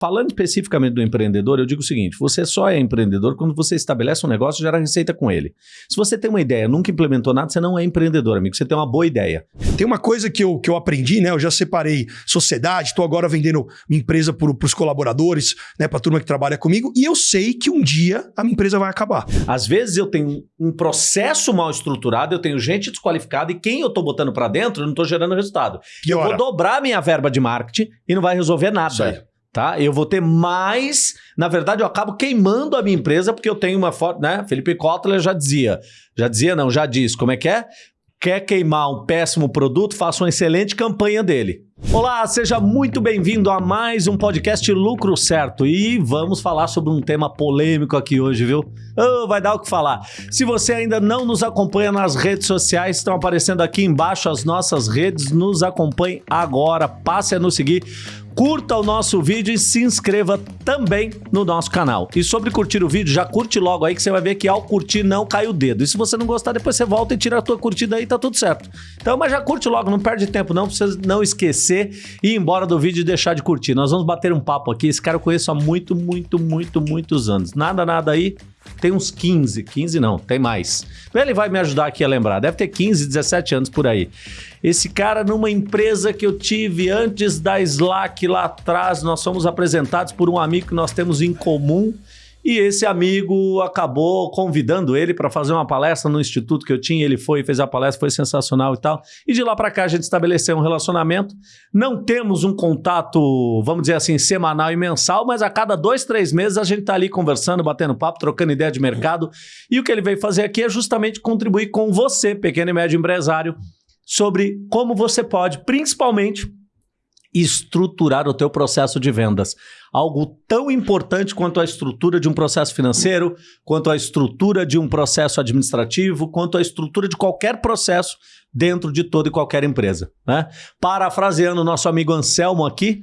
Falando especificamente do empreendedor, eu digo o seguinte: você só é empreendedor quando você estabelece um negócio e gera receita com ele. Se você tem uma ideia, nunca implementou nada, você não é empreendedor, amigo. Você tem uma boa ideia. Tem uma coisa que eu, que eu aprendi, né? Eu já separei sociedade, estou agora vendendo minha empresa para os colaboradores, né? Para a turma que trabalha comigo, e eu sei que um dia a minha empresa vai acabar. Às vezes eu tenho um processo mal estruturado, eu tenho gente desqualificada e quem eu estou botando para dentro, eu não estou gerando resultado. Piora. Eu vou dobrar minha verba de marketing e não vai resolver nada. Isso aí. Tá? Eu vou ter mais. Na verdade, eu acabo queimando a minha empresa porque eu tenho uma forte. Né? Felipe Kotler já dizia. Já dizia, não, já disse. Como é que é? Quer queimar um péssimo produto? Faça uma excelente campanha dele. Olá, seja muito bem-vindo a mais um podcast Lucro Certo. E vamos falar sobre um tema polêmico aqui hoje, viu? Oh, vai dar o que falar. Se você ainda não nos acompanha nas redes sociais, estão aparecendo aqui embaixo as nossas redes. Nos acompanhe agora, passe a nos seguir curta o nosso vídeo e se inscreva também no nosso canal. E sobre curtir o vídeo, já curte logo aí que você vai ver que ao curtir não cai o dedo. E se você não gostar, depois você volta e tira a tua curtida aí, tá tudo certo. Então, mas já curte logo, não perde tempo não, pra você não esquecer e ir embora do vídeo e deixar de curtir. Nós vamos bater um papo aqui, esse cara eu conheço há muito, muito, muito, muitos anos. Nada, nada aí, tem uns 15, 15 não, tem mais. Ele vai me ajudar aqui a lembrar, deve ter 15, 17 anos por aí. Esse cara numa empresa que eu tive antes da Slack lá atrás, nós fomos apresentados por um amigo que nós temos em comum e esse amigo acabou convidando ele para fazer uma palestra no instituto que eu tinha. Ele foi, fez a palestra, foi sensacional e tal. E de lá para cá a gente estabeleceu um relacionamento. Não temos um contato, vamos dizer assim, semanal e mensal, mas a cada dois, três meses a gente está ali conversando, batendo papo, trocando ideia de mercado. E o que ele veio fazer aqui é justamente contribuir com você, pequeno e médio empresário, sobre como você pode, principalmente, estruturar o teu processo de vendas. Algo tão importante quanto a estrutura de um processo financeiro, quanto a estrutura de um processo administrativo, quanto a estrutura de qualquer processo dentro de toda e qualquer empresa. Né? Parafraseando o nosso amigo Anselmo aqui,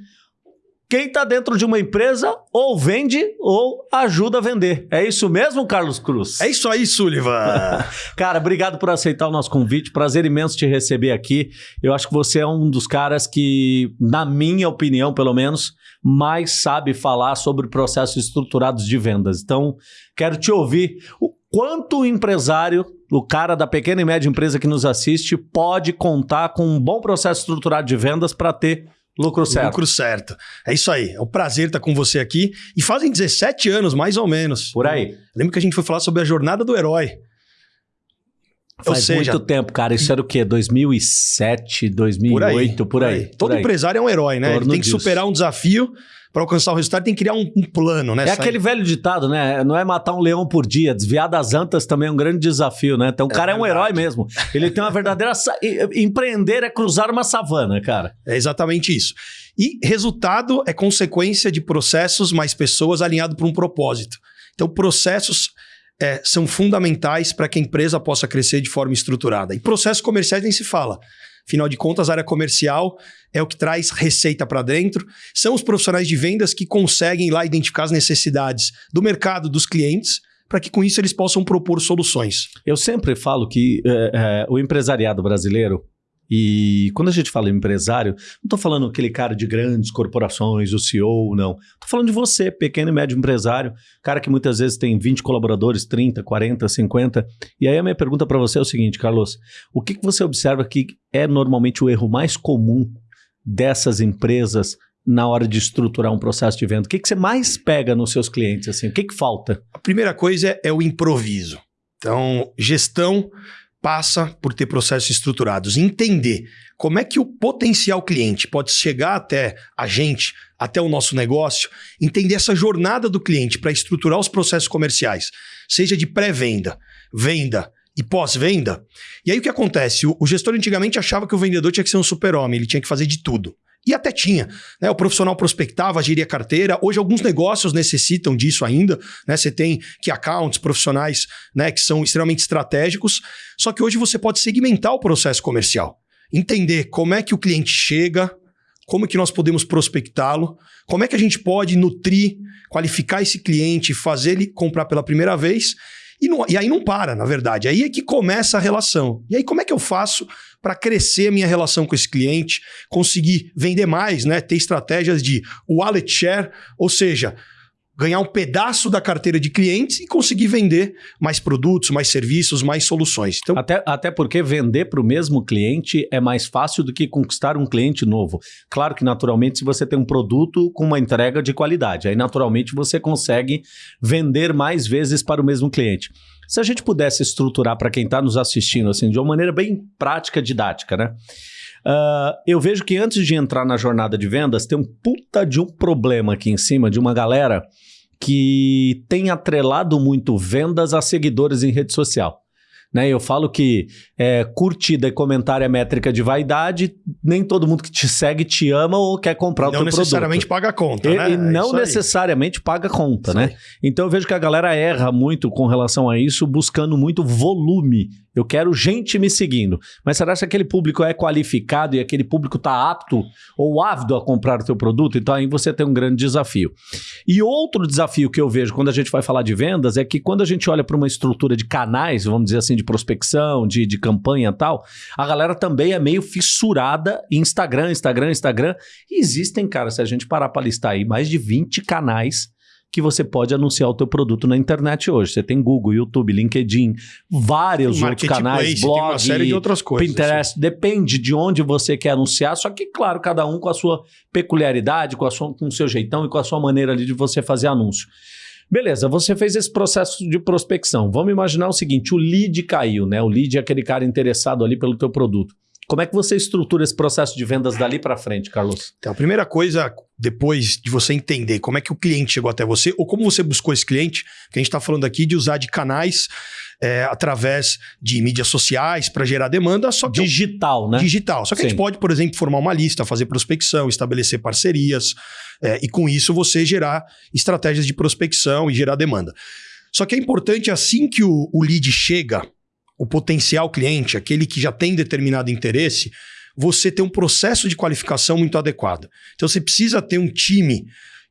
quem está dentro de uma empresa ou vende ou ajuda a vender. É isso mesmo, Carlos Cruz? É isso aí, Sullivan. Cara, obrigado por aceitar o nosso convite. Prazer imenso te receber aqui. Eu acho que você é um dos caras que, na minha opinião, pelo menos, mais sabe falar sobre processos estruturados de vendas. Então, quero te ouvir. O quanto o empresário, o cara da pequena e média empresa que nos assiste, pode contar com um bom processo estruturado de vendas para ter Lucro certo. Lucro certo. É isso aí. É um prazer estar com você aqui. E fazem 17 anos, mais ou menos. Por aí. Lembro que a gente foi falar sobre a jornada do herói. Faz seja, muito tempo, cara. Isso era o quê? 2007, 2008, por aí. Por aí. Por aí. Todo aí. empresário é um herói, né? Torno Ele tem que disso. superar um desafio para alcançar o resultado, tem que criar um, um plano, né? É Sai... aquele velho ditado, né? Não é matar um leão por dia, desviar das antas também é um grande desafio, né? Então o é cara verdade. é um herói mesmo. Ele tem uma verdadeira. Empreender é cruzar uma savana, cara. É exatamente isso. E resultado é consequência de processos mais pessoas alinhado para um propósito. Então, processos é, são fundamentais para que a empresa possa crescer de forma estruturada. E processos comerciais nem se fala. Afinal de contas, a área comercial é o que traz receita para dentro. São os profissionais de vendas que conseguem lá identificar as necessidades do mercado, dos clientes, para que com isso eles possam propor soluções. Eu sempre falo que é, é, o empresariado brasileiro e quando a gente fala empresário, não estou falando aquele cara de grandes corporações, o CEO, não. Estou falando de você, pequeno e médio empresário, cara que muitas vezes tem 20 colaboradores, 30, 40, 50. E aí a minha pergunta para você é o seguinte, Carlos: o que, que você observa que é normalmente o erro mais comum dessas empresas na hora de estruturar um processo de venda? O que, que você mais pega nos seus clientes? Assim? O que, que falta? A primeira coisa é o improviso. Então, gestão passa por ter processos estruturados. Entender como é que o potencial cliente pode chegar até a gente, até o nosso negócio, entender essa jornada do cliente para estruturar os processos comerciais, seja de pré-venda, venda e pós-venda. E aí o que acontece? O, gestor antigamente achava que o vendedor tinha que ser um super-homem, ele tinha que fazer de tudo. E até tinha. Né? O profissional prospectava, geria carteira. Hoje, alguns negócios necessitam disso ainda. Né? Você tem que accounts profissionais né, que são extremamente estratégicos. Só que hoje você pode segmentar o processo comercial. Entender como é que o cliente chega, como é que nós podemos prospectá-lo, como é que a gente pode nutrir, qualificar esse cliente, fazer ele comprar pela primeira vez E, não, e aí não para, na verdade. Aí é que começa a relação. E aí, como é que eu faço para crescer a minha relação com esse cliente, conseguir vender mais, né? Ter estratégias de wallet share, ou seja, ganhar um pedaço da carteira de clientes e conseguir vender mais produtos, mais serviços, mais soluções. Então, até, até porque vender para o mesmo cliente é mais fácil do que conquistar um cliente novo. Claro que, naturalmente, se você tem um produto com uma entrega de qualidade, aí naturalmente você consegue vender mais vezes para o mesmo cliente. Se a gente pudesse estruturar para quem está nos assistindo assim de uma maneira bem prática, didática, né? Uh, eu vejo que antes de entrar na jornada de vendas, tem um puta de um problema aqui em cima de uma galera que tem atrelado muito vendas a seguidores em rede social. Né? Eu falo que é, curtida e comentário é métrica de vaidade, nem todo mundo que te segue te ama ou quer comprar não o teu produto. Não necessariamente paga a conta, e, né? E é não necessariamente paga conta, isso né? Aí. Então eu vejo que a galera erra muito com relação a isso, buscando muito volume eu quero gente me seguindo. Mas será que aquele público é qualificado e aquele público está apto ou ávido a comprar o teu produto? Então aí você tem um grande desafio. E outro desafio que eu vejo quando a gente vai falar de vendas é que quando a gente olha para uma estrutura de canais, vamos dizer assim, de prospecção, de, de campanha e tal, a galera também é meio fissurada em Instagram, Instagram, Instagram. E existem, cara, se a gente parar para listar aí, mais de 20 canais que você pode anunciar o teu produto na internet hoje. Você tem Google, YouTube, LinkedIn, vários outros canais, blog, uma série de outras coisas, Pinterest, assim. depende de onde você quer anunciar, só que claro, cada um com a sua peculiaridade, com, a sua, com o seu jeitão e com a sua maneira ali de você fazer anúncio. Beleza, você fez esse processo de prospecção. Vamos imaginar o seguinte, o lead caiu, né? O lead é aquele cara interessado ali pelo teu produto. Como é que você estrutura esse processo de vendas dali para frente, Carlos? Então, a primeira coisa, depois de você entender como é que o cliente chegou até você, ou como você buscou esse cliente, que a gente está falando aqui de usar de canais é, através de mídias sociais para gerar demanda, só que digital, né? Digital. Só que Sim. a gente pode, por exemplo, formar uma lista, fazer prospecção, estabelecer parcerias, é, e com isso você gerar estratégias de prospecção e gerar demanda. Só que é importante, assim que o, o lead chega o potencial cliente, aquele que já tem determinado interesse, você ter um processo de qualificação muito adequado. Então você precisa ter um time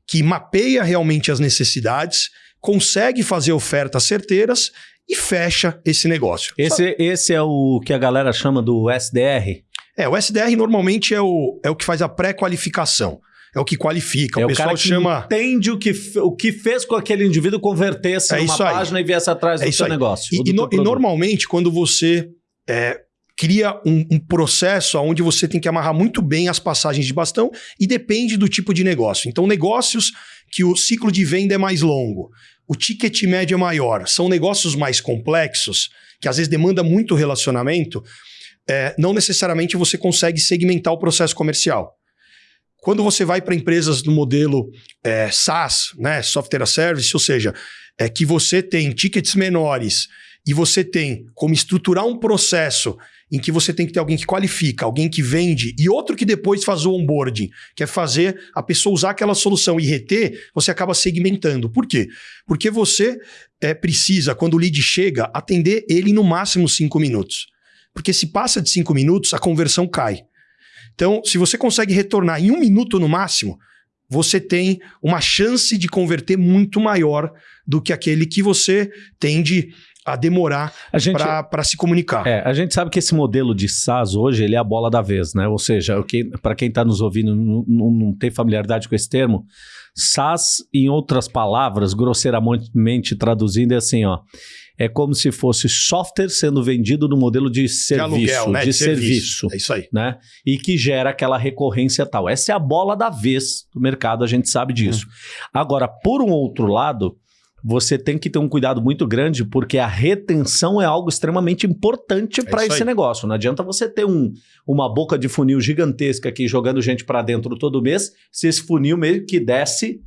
que mapeia realmente as necessidades, consegue fazer ofertas certeiras e fecha esse negócio. Esse, esse é o que a galera chama do SDR? É, o SDR normalmente é o, é o que faz a pré-qualificação é o que qualifica. É o, pessoal chama. Entende o que, o que fez com aquele indivíduo converter-se é numa página e viesse atrás é do seu aí. negócio. E, e, no, e, normalmente, quando você é, cria um, um, processo onde você tem que amarrar muito bem as passagens de bastão e depende do tipo de negócio. Então, negócios que o ciclo de venda é mais longo, o ticket médio é maior, são negócios mais complexos, que às vezes demanda muito relacionamento, é, não necessariamente você consegue segmentar o processo comercial. Quando você vai para empresas do modelo é, SaaS, né, Software as Service, ou seja, é que você tem tickets menores e você tem como estruturar um processo em que você tem que ter alguém que qualifica, alguém que vende e outro que depois faz o onboarding, que é fazer a pessoa usar aquela solução e reter, você acaba segmentando. Por quê? Porque você é, precisa, quando o lead chega, atender ele no máximo cinco minutos. Porque se passa de cinco minutos, a conversão cai. Então, se você consegue retornar em um minuto no máximo, você tem uma chance de converter muito maior do que aquele que você tende a demorar para se comunicar. É, a gente sabe que esse modelo de SaaS hoje ele é a bola da vez, né? Ou seja, para quem está nos ouvindo não, não, não tem familiaridade com esse termo, SaaS, em outras palavras, grosseiramente traduzindo, é assim, ó é como se fosse software sendo vendido no modelo de serviço, de, aluguel, né? de, de serviço. É isso aí. Né? E que gera aquela recorrência tal. Essa é a bola da vez do mercado, a gente sabe disso. Hum. Agora, por um outro lado, você tem que ter um cuidado muito grande, porque a retenção é algo extremamente importante é para esse aí. negócio. Não adianta você ter um, uma boca de funil gigantesca aqui jogando gente para dentro todo mês, se esse funil meio que desce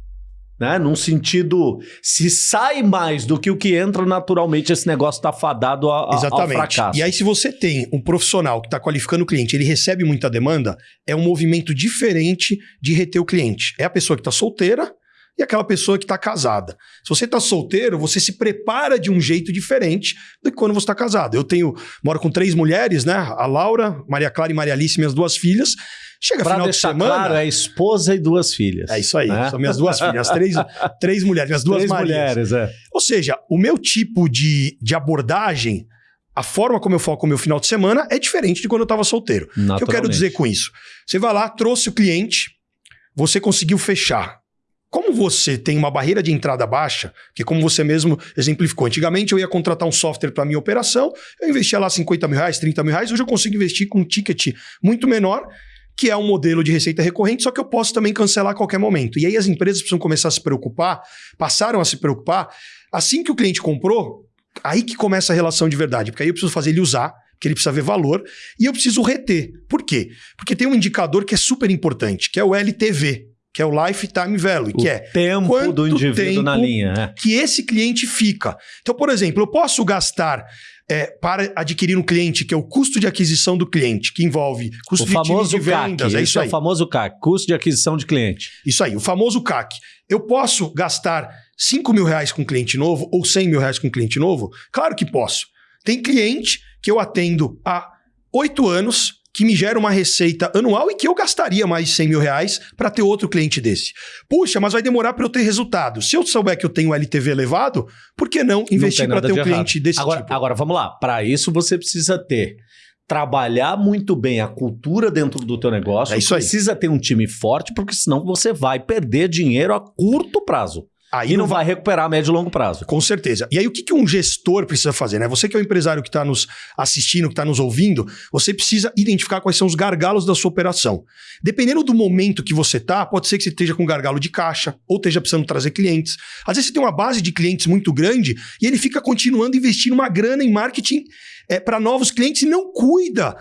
né? Num sentido, se sai mais do que o que entra naturalmente, esse negócio está fadado a, a, Exatamente. ao fracasso. E aí, se você tem um profissional que está qualificando o cliente, ele recebe muita demanda, é um movimento diferente de reter o cliente. É a pessoa que está solteira e aquela pessoa que está casada. Se você está solteiro, você se prepara de um jeito diferente do que quando você está casado. Eu tenho, moro com três mulheres, né? A Laura, Maria Clara e Maria Alice, minhas duas filhas. Chega pra final de semana. claro, é esposa e duas filhas. É isso aí, né? são minhas duas filhas, três, três mulheres, minhas duas Três Marias. mulheres, é. Ou seja, o meu tipo de, de abordagem, a forma como eu foco o meu final de semana é diferente de quando eu estava solteiro. O que eu quero dizer com isso? Você vai lá, trouxe o cliente, você conseguiu fechar. Como você tem uma barreira de entrada baixa, que como você mesmo exemplificou, antigamente eu ia contratar um software para minha operação, eu investia lá 50 mil reais, 30 mil reais, hoje eu consigo investir com um ticket muito menor, que é um modelo de receita recorrente, só que eu posso também cancelar a qualquer momento. E aí as empresas precisam começar a se preocupar, passaram a se preocupar, assim que o cliente comprou, aí que começa a relação de verdade, porque aí eu preciso fazer ele usar, que ele precisa ver valor, e eu preciso reter. Por quê? Porque tem um indicador que é super importante, que é o LTV, que é o Lifetime Value, que o é tempo do indivíduo tempo na linha. é. que esse cliente fica. Então, por exemplo, eu posso gastar é, para adquirir um cliente, que é o custo de aquisição do cliente, que envolve custo O de famoso de vendas, CAC. é isso é aí. o famoso CAC, custo de aquisição de cliente. Isso aí, o famoso CAC. Eu posso gastar 5 mil reais com um cliente novo ou 100 mil reais com um cliente novo? Claro que posso. Tem cliente que eu atendo há oito anos que me gera uma receita anual e que eu gastaria mais de 100 mil reais para ter outro cliente desse. Puxa, mas vai demorar para eu ter resultado. Se eu souber que eu tenho LTV elevado, por que não investir para ter um de cliente errado. desse agora, tipo? Agora, vamos lá. Para isso, você precisa ter trabalhar muito bem a cultura dentro do teu negócio. É isso aí. Precisa ter um time forte, porque senão você vai perder dinheiro a curto prazo. Aí E não vai recuperar a médio e longo prazo. Com certeza. E aí, o que, que um gestor precisa fazer? Né? Você que é o empresário que está nos assistindo, que está nos ouvindo, você precisa identificar quais são os gargalos da sua operação. Dependendo do momento que você está, pode ser que você esteja com gargalo de caixa, ou esteja precisando trazer clientes. Às vezes você tem uma base de clientes muito grande e ele fica continuando investindo uma grana em marketing para novos clientes e não cuida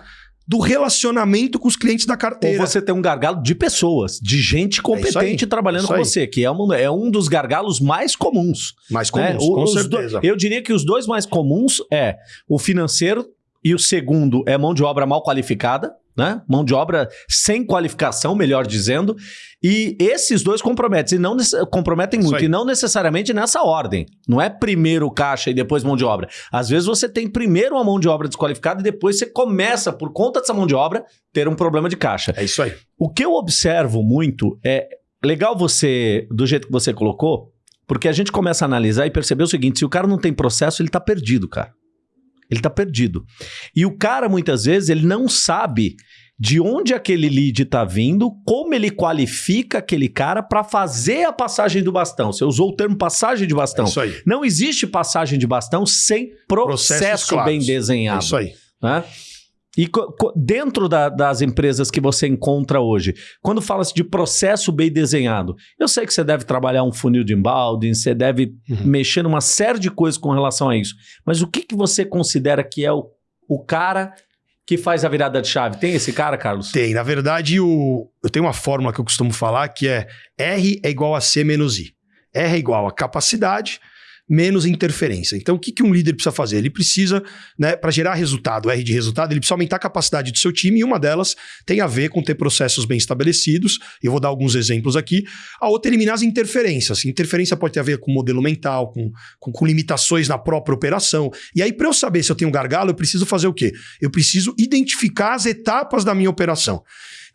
do relacionamento com os clientes da Ou carteira. você tem um gargalo de pessoas, de gente competente trabalhando isso com aí. você, que é um, é um dos gargalos mais comuns. Mais né? comuns, O- com os do- certeza. eu diria que os dois mais comuns é o financeiro e o segundo é mão de obra mal qualificada, né? Mão de obra sem qualificação, melhor dizendo. E esses dois comprometem, e não comprometem muito, e não necessariamente nessa ordem. Não é primeiro caixa e depois mão de obra. Às vezes você tem primeiro uma mão de obra desqualificada e depois você começa, por conta dessa mão de obra, ter um problema de caixa. É isso aí. O que eu observo muito é legal você, do jeito que você colocou, porque a gente começa a analisar e perceber o seguinte: se o cara não tem processo, ele tá perdido, cara. Ele tá perdido. E o cara, muitas vezes, ele não sabe de onde aquele lead tá vindo, como ele qualifica aquele cara para fazer a passagem do bastão. Você usou o termo passagem de É bastão. isso aí. Não existe passagem de bastão sem processo bem É desenhado isso aí. né? E dentro da- das empresas que você encontra hoje, quando fala-se de processo bem desenhado, eu sei que você deve trabalhar um funil de embalde, você deve Uhum. mexer numa série de coisas com relação a isso. Mas o que, que você considera que é o, o cara que faz a virada de chave? Tem esse cara, Carlos? Tem. Na verdade, o... eu tenho uma fórmula que eu costumo falar que é R é igual a C menos I. R é igual a capacidade menos interferência. Então, o que, que um líder precisa fazer? Ele precisa, né, para gerar resultado, R de resultado, ele precisa aumentar a capacidade do seu time e uma delas tem a ver com ter processos bem estabelecidos. Eu vou dar alguns exemplos aqui. A outra eliminar as interferências. Interferência pode ter a ver com modelo mental, com, com, com limitações na própria operação. E aí, para eu saber se eu tenho gargalo, eu preciso fazer o quê? Eu preciso identificar as etapas da minha operação.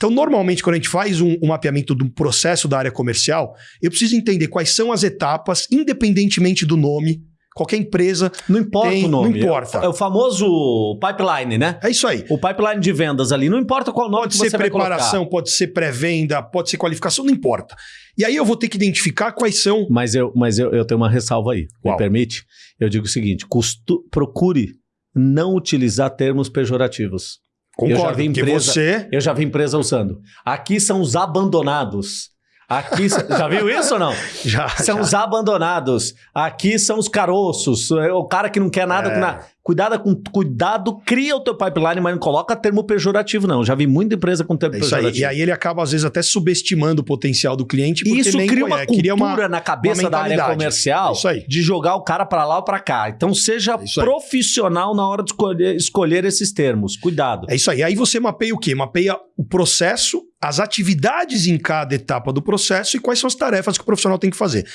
Então, normalmente, quando a gente faz um, um mapeamento do processo da área comercial, eu preciso entender quais são as etapas, independentemente do nome. Qualquer empresa. Não importa Tem- o nome. não importa. É o famoso pipeline, né? É isso aí. O pipeline de vendas ali. Não importa qual nome Pode que ser você vai colocar. preparação, pode ser pré-venda, pode ser qualificação, não importa. E aí eu vou ter que identificar quais são. Mas eu, mas eu, eu tenho uma ressalva aí. Me permite? Eu digo o seguinte: custo- procure não utilizar termos pejorativos. Concordo, vi porque empresa- você. Eu já vi empresa usando. Aqui são os abandonados. Aqui. já viu isso ou não? Já, São já. os abandonados. Aqui são os caroços. É O cara que não quer nada É. Cuidado, com, cuidado, cria o teu pipeline, mas não coloca termo pejorativo, não. Já vi muita empresa com termo É isso aí. pejorativo. E aí ele acaba, às vezes, até subestimando o potencial do cliente. E porque isso nem cria uma conhece. cultura uma- na cabeça da área comercial de jogar o cara pra lá ou pra cá. Então seja É profissional na hora de escolher, escolher esses termos. Cuidado. É isso aí. Aí você mapeia o quê? Mapeia o processo, as atividades em cada etapa do processo e quais são as tarefas que o profissional tem que fazer.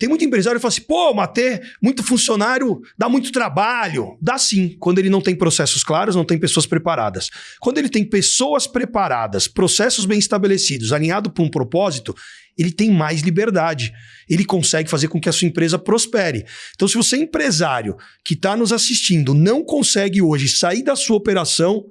Tem muito empresário que fala assim, pô, Matê, muito funcionário, dá muito trabalho. Dá sim, quando ele não tem processos claros, não tem pessoas preparadas. Quando ele tem pessoas preparadas, processos bem estabelecidos, alinhado para um propósito, ele tem mais liberdade. Ele consegue fazer com que a sua empresa prospere. Então, se você é empresário que está nos assistindo, não consegue hoje sair da sua operação,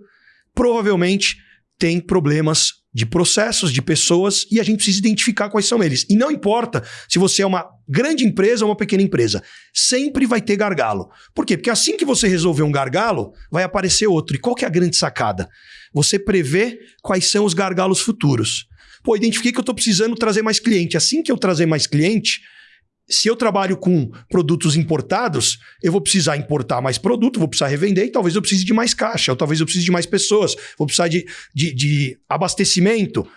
provavelmente tem problemas de processos, de pessoas, e a gente precisa identificar quais são eles. E não importa se você é uma grande empresa ou uma pequena empresa, sempre vai ter gargalo. Por quê? Porque assim que você resolver um gargalo, vai aparecer outro. E qual que é a grande sacada? Você prevê quais são os gargalos futuros. Pô, identifiquei que eu estou precisando trazer mais cliente. Assim que eu trazer mais cliente, se eu trabalho com produtos importados, eu vou precisar importar mais produto, vou precisar revender e talvez eu precise de mais caixa, ou talvez eu precise de mais pessoas, vou precisar de, de, de abastecimento.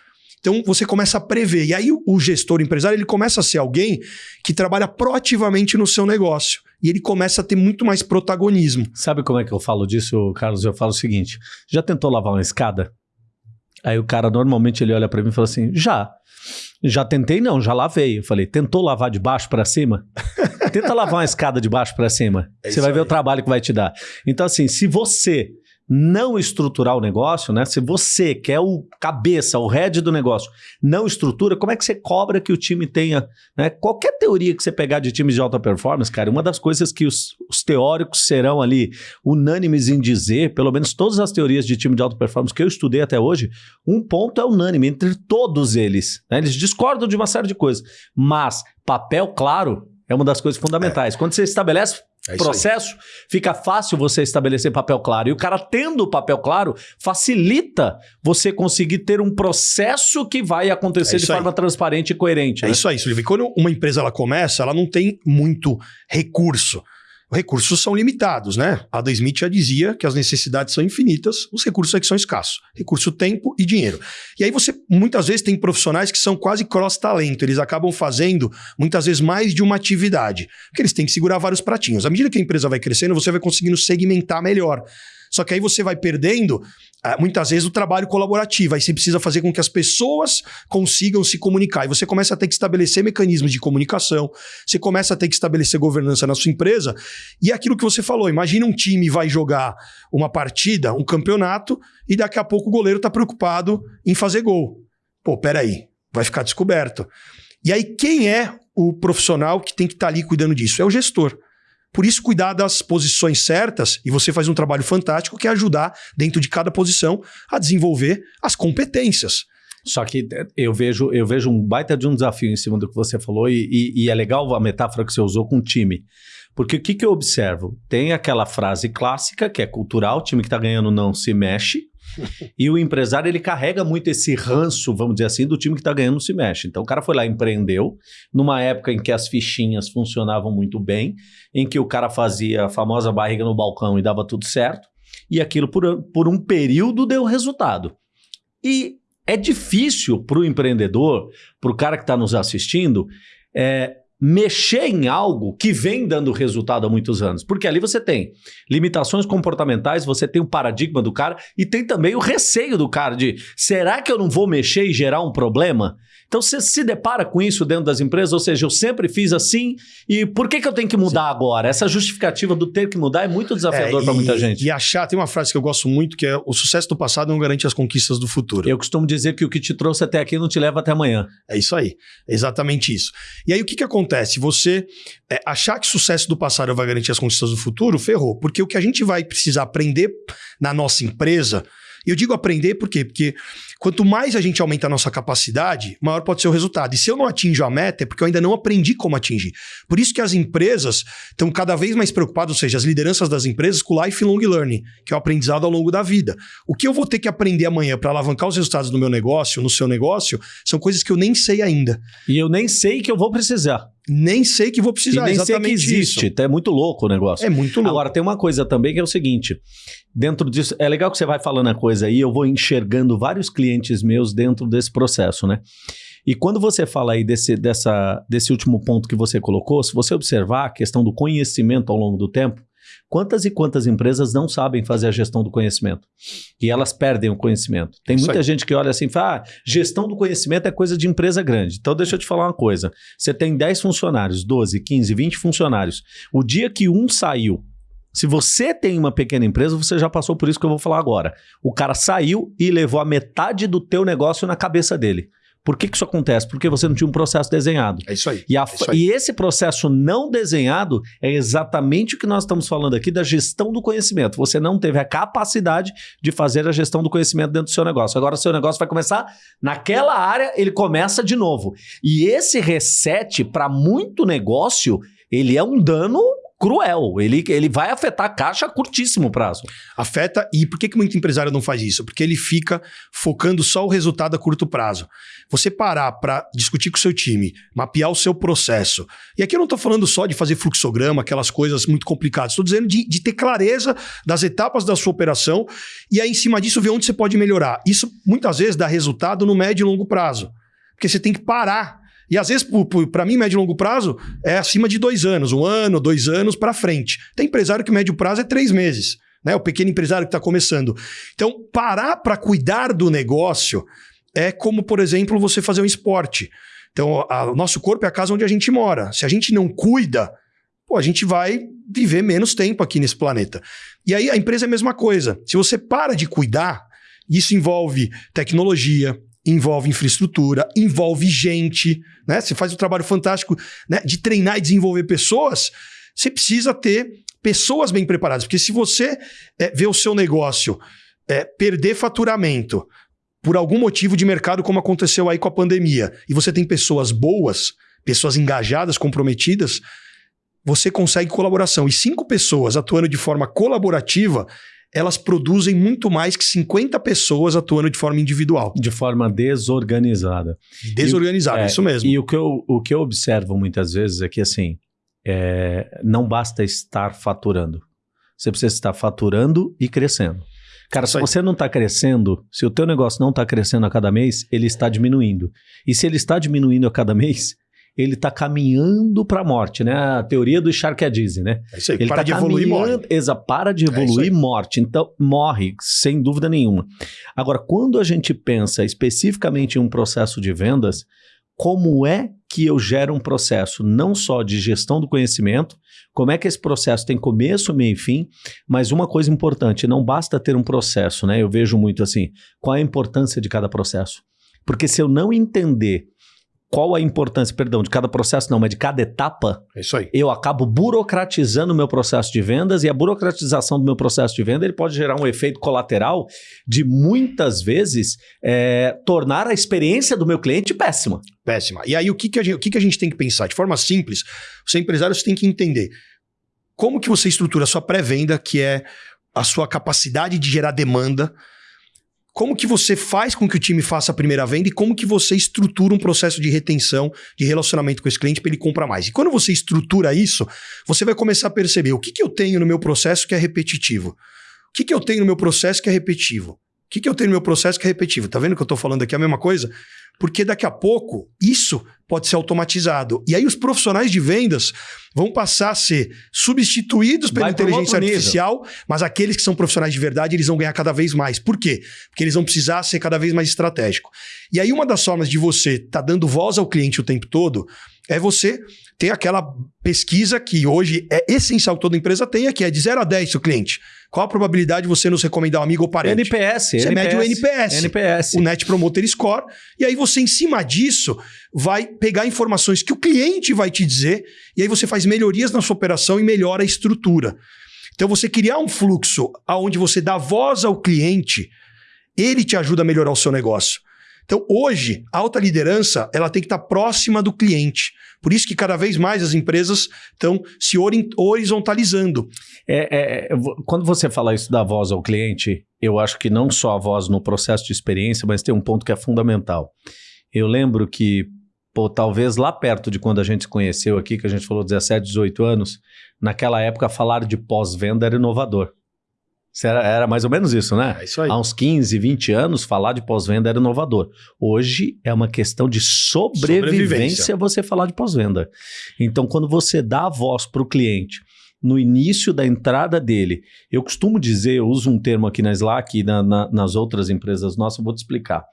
Então você começa a prever. E aí o gestor empresário ele começa a ser alguém que trabalha proativamente no seu negócio. E ele começa a ter muito mais protagonismo. Sabe como é que eu falo disso, Carlos? Eu falo o seguinte: já tentou lavar uma escada? Aí o cara normalmente ele olha para mim e fala assim: já. Já tentei, não, já lavei. Eu falei, tentou lavar de baixo para cima? Tenta lavar uma escada de baixo para cima. É você vai aí. ver o trabalho que vai te dar. Então, assim, se você não estruturar o negócio, né? Se você quer o cabeça, o head do negócio, não estrutura, como é que você cobra que o time tenha, né? Qualquer teoria que você pegar de times de alta performance, cara, uma das coisas que os, os teóricos serão ali unânimes em dizer, pelo menos todas as teorias de time de alta performance que eu estudei até hoje, um ponto é unânime entre todos eles. Né? Eles discordam de uma série de coisas, mas papel claro é uma das coisas fundamentais. É. Quando você estabelece é processo, fica fácil você estabelecer papel claro. E o cara tendo o papel claro facilita você conseguir ter um processo que vai acontecer é de forma transparente e coerente. É né? isso aí, Silvio. Quando uma empresa ela começa, ela não tem muito recurso recursos são limitados, né? Adam Smith já dizia que as necessidades são infinitas, os recursos é que são escassos. Recurso, tempo e dinheiro. E aí você, muitas vezes, tem profissionais que são quase cross-talento. Eles acabam fazendo, muitas vezes, mais de uma atividade. Porque eles têm que segurar vários pratinhos. À medida que a empresa vai crescendo, você vai conseguindo segmentar melhor. Só que aí você vai perdendo muitas vezes o trabalho colaborativo. Aí você precisa fazer com que as pessoas consigam se comunicar. E você começa a ter que estabelecer mecanismos de comunicação, você começa a ter que estabelecer governança na sua empresa. E é aquilo que você falou: imagina um time vai jogar uma partida, um campeonato, e daqui a pouco o goleiro está preocupado em fazer gol. Pô, peraí, vai ficar descoberto. E aí, quem é o profissional que tem que estar tá ali cuidando disso? É o gestor. Por isso, cuidar das posições certas, e você faz um trabalho fantástico que é ajudar, dentro de cada posição, a desenvolver as competências. Só que é, eu vejo, eu vejo um baita de um desafio em cima do que você falou, e, e, e é legal a metáfora que você usou com o time. Porque o que, que eu observo? Tem aquela frase clássica, que é cultural, o time que está ganhando não se mexe, e o empresário, ele carrega muito esse ranço, vamos dizer assim, do time que está ganhando se mexe. Então o cara foi lá empreendeu, numa época em que as fichinhas funcionavam muito bem, em que o cara fazia a famosa barriga no balcão e dava tudo certo, e aquilo por, por um período deu resultado. E é difícil para o empreendedor, para o cara que está nos assistindo, é, mexer em algo que vem dando resultado há muitos anos. Porque ali você tem limitações comportamentais, você tem o paradigma do cara e tem também o receio do cara de será que eu não vou mexer e gerar um problema? Então você se depara com isso dentro das empresas, ou seja, eu sempre fiz assim e por que, que eu tenho que mudar Sim. agora? Essa justificativa do ter que mudar é muito desafiador é, para muita gente. E achar, tem uma frase que eu gosto muito que é o sucesso do passado não garante as conquistas do futuro. Eu costumo dizer que o que te trouxe até aqui não te leva até amanhã. É isso aí, é exatamente isso. E aí o que, que acontece? Você é, achar que sucesso do passado vai garantir as conquistas do futuro, ferrou. Porque o que a gente vai precisar aprender na nossa empresa eu digo aprender por quê? Porque quanto mais a gente aumenta a nossa capacidade, maior pode ser o resultado. E se eu não atinjo a meta, é porque eu ainda não aprendi como atingir. Por isso que as empresas estão cada vez mais preocupadas, ou seja, as lideranças das empresas, com o lifelong learning, que é o aprendizado ao longo da vida. O que eu vou ter que aprender amanhã para alavancar os resultados do meu negócio, no seu negócio, são coisas que eu nem sei ainda. E eu nem sei que eu vou precisar. Nem sei que vou precisar. E nem sei que existe. Isso. É muito louco o negócio. É muito louco. Agora, tem uma coisa também que é o seguinte: dentro disso, é legal que você vai falando a coisa aí, eu vou enxergando vários clientes meus dentro desse processo, né? E quando você fala aí desse, dessa, desse último ponto que você colocou, se você observar a questão do conhecimento ao longo do tempo, Quantas e quantas empresas não sabem fazer a gestão do conhecimento? E elas perdem o conhecimento. Tem muita gente que olha assim e fala: ah, gestão do conhecimento é coisa de empresa grande. Então, deixa eu te falar uma coisa. Você tem 10 funcionários, 12, 15, 20 funcionários. O dia que um saiu, se você tem uma pequena empresa, você já passou por isso que eu vou falar agora. O cara saiu e levou a metade do teu negócio na cabeça dele. Por que, que isso acontece? Porque você não tinha um processo desenhado. É isso aí. E, a- É isso aí. e esse processo não desenhado é exatamente o que nós estamos falando aqui da gestão do conhecimento. Você não teve a capacidade de fazer a gestão do conhecimento dentro do seu negócio. Agora, o seu negócio vai começar naquela área, ele começa de novo. E esse reset, para muito negócio, ele é um dano cruel. Ele, ele vai afetar a caixa a curtíssimo prazo. Afeta. E por que, que muito empresário não faz isso? Porque ele fica focando só o resultado a curto prazo. Você parar para discutir com o seu time, mapear o seu processo. E aqui eu não estou falando só de fazer fluxograma, aquelas coisas muito complicadas. Estou dizendo de, de ter clareza das etapas da sua operação e aí, em cima disso, ver onde você pode melhorar. Isso muitas vezes dá resultado no médio e longo prazo. Porque você tem que parar. E às vezes, para mim, médio e longo prazo é acima de dois anos, um ano, dois anos para frente. Tem empresário que médio prazo é três meses, né? O pequeno empresário que está começando. Então, parar para cuidar do negócio é como, por exemplo, você fazer um esporte. Então, o nosso corpo é a casa onde a gente mora. Se a gente não cuida, pô, a gente vai viver menos tempo aqui nesse planeta. E aí a empresa é a mesma coisa. Se você para de cuidar, isso envolve tecnologia, envolve infraestrutura, envolve gente, né? Você faz um trabalho fantástico né, de treinar e desenvolver pessoas, você precisa ter pessoas bem preparadas. Porque se você é, vê o seu negócio é, perder faturamento por algum motivo de mercado, como aconteceu aí com a pandemia, e você tem pessoas boas, pessoas engajadas, comprometidas, você consegue colaboração. E cinco pessoas atuando de forma colaborativa, elas produzem muito mais que 50 pessoas atuando de forma individual. De forma desorganizada. Desorganizado, É, isso mesmo. E o que, eu, o que eu observo muitas vezes é que, assim, é, não basta estar faturando. Você precisa estar faturando e crescendo. Cara, se você não está crescendo, se o teu negócio não está crescendo a cada mês, ele está diminuindo. E se ele está diminuindo a cada mês, ele está caminhando para a morte, né? A teoria do Sharkadise, né? É isso aí. Ele para tá de evoluir, morre. Exa, para de É evoluir, aí. morte. Então, morre, sem dúvida nenhuma. Agora, quando a gente pensa especificamente em um processo de vendas, como é que eu gero um processo não só de gestão do conhecimento, como é que esse processo tem começo, meio e fim, mas uma coisa importante, não basta ter um processo, né? Eu vejo muito assim, qual é a importância de cada processo? Porque se eu não entender qual a importância, perdão, de cada processo, não, mas de cada etapa, É isso aí. eu acabo burocratizando o meu processo de vendas e a burocratização do meu processo de venda ele pode gerar um efeito colateral de muitas vezes é, tornar a experiência do meu cliente péssima. Péssima. E aí, o que, que, a gente, o que, que a gente tem que pensar? De forma simples, você empresário você tem que entender como que você estrutura a sua pré-venda, que é a sua capacidade de gerar demanda, como que você faz com que o time faça a primeira venda e como que você estrutura um processo de retenção, de relacionamento com esse cliente para ele comprar mais. E quando você estrutura isso, você vai começar a perceber o que, que eu tenho no meu processo que é repetitivo. O que, que eu tenho no meu processo que é repetitivo? O que, que eu tenho no meu processo que é repetitivo? Tá vendo que eu tô falando aqui a mesma coisa? Porque daqui a pouco isso pode ser automatizado. E aí os profissionais de vendas vão passar a ser substituídos pela Vai inteligência artificial, mas aqueles que são profissionais de verdade, eles vão ganhar cada vez mais. Por quê? Porque eles vão precisar ser cada vez mais estratégico. E aí uma das formas de você estar tá dando voz ao cliente o tempo todo é você ter aquela pesquisa que hoje é essencial que toda empresa tenha, que é de 0 a 10 seu cliente. Qual a probabilidade de você nos recomendar um amigo ou parente? NPS, Você mede o NPS. NPS. o Net Promoter Score, e aí você, em cima disso, vai pegar informações que o cliente vai te dizer, e aí você faz melhorias na sua operação e melhora a estrutura. Então, você criar um fluxo onde você dá voz ao cliente, ele te ajuda a melhorar o seu negócio. Então, hoje, a alta liderança ela tem que estar próxima do cliente. Por isso que cada vez mais as empresas estão se ori- horizontalizando. É, é, é, quando você fala isso da voz ao cliente, eu acho que não só a voz no processo de experiência, mas tem um ponto que é fundamental. Eu lembro que, pô, talvez lá perto de quando a gente se conheceu aqui, que a gente falou 17, 18 anos, naquela época falar de pós-venda era inovador. Era, era mais ou menos isso, né? É isso aí. Há uns 15, 20 anos, falar de pós-venda era inovador. Hoje é uma questão de sobrevivência, Sobrevivência. você falar de pós-venda. Então, quando você dá a voz para o cliente no início da entrada dele. Eu costumo dizer, eu uso um termo aqui na Slack e na, na, nas outras empresas nossas, vou te explicar.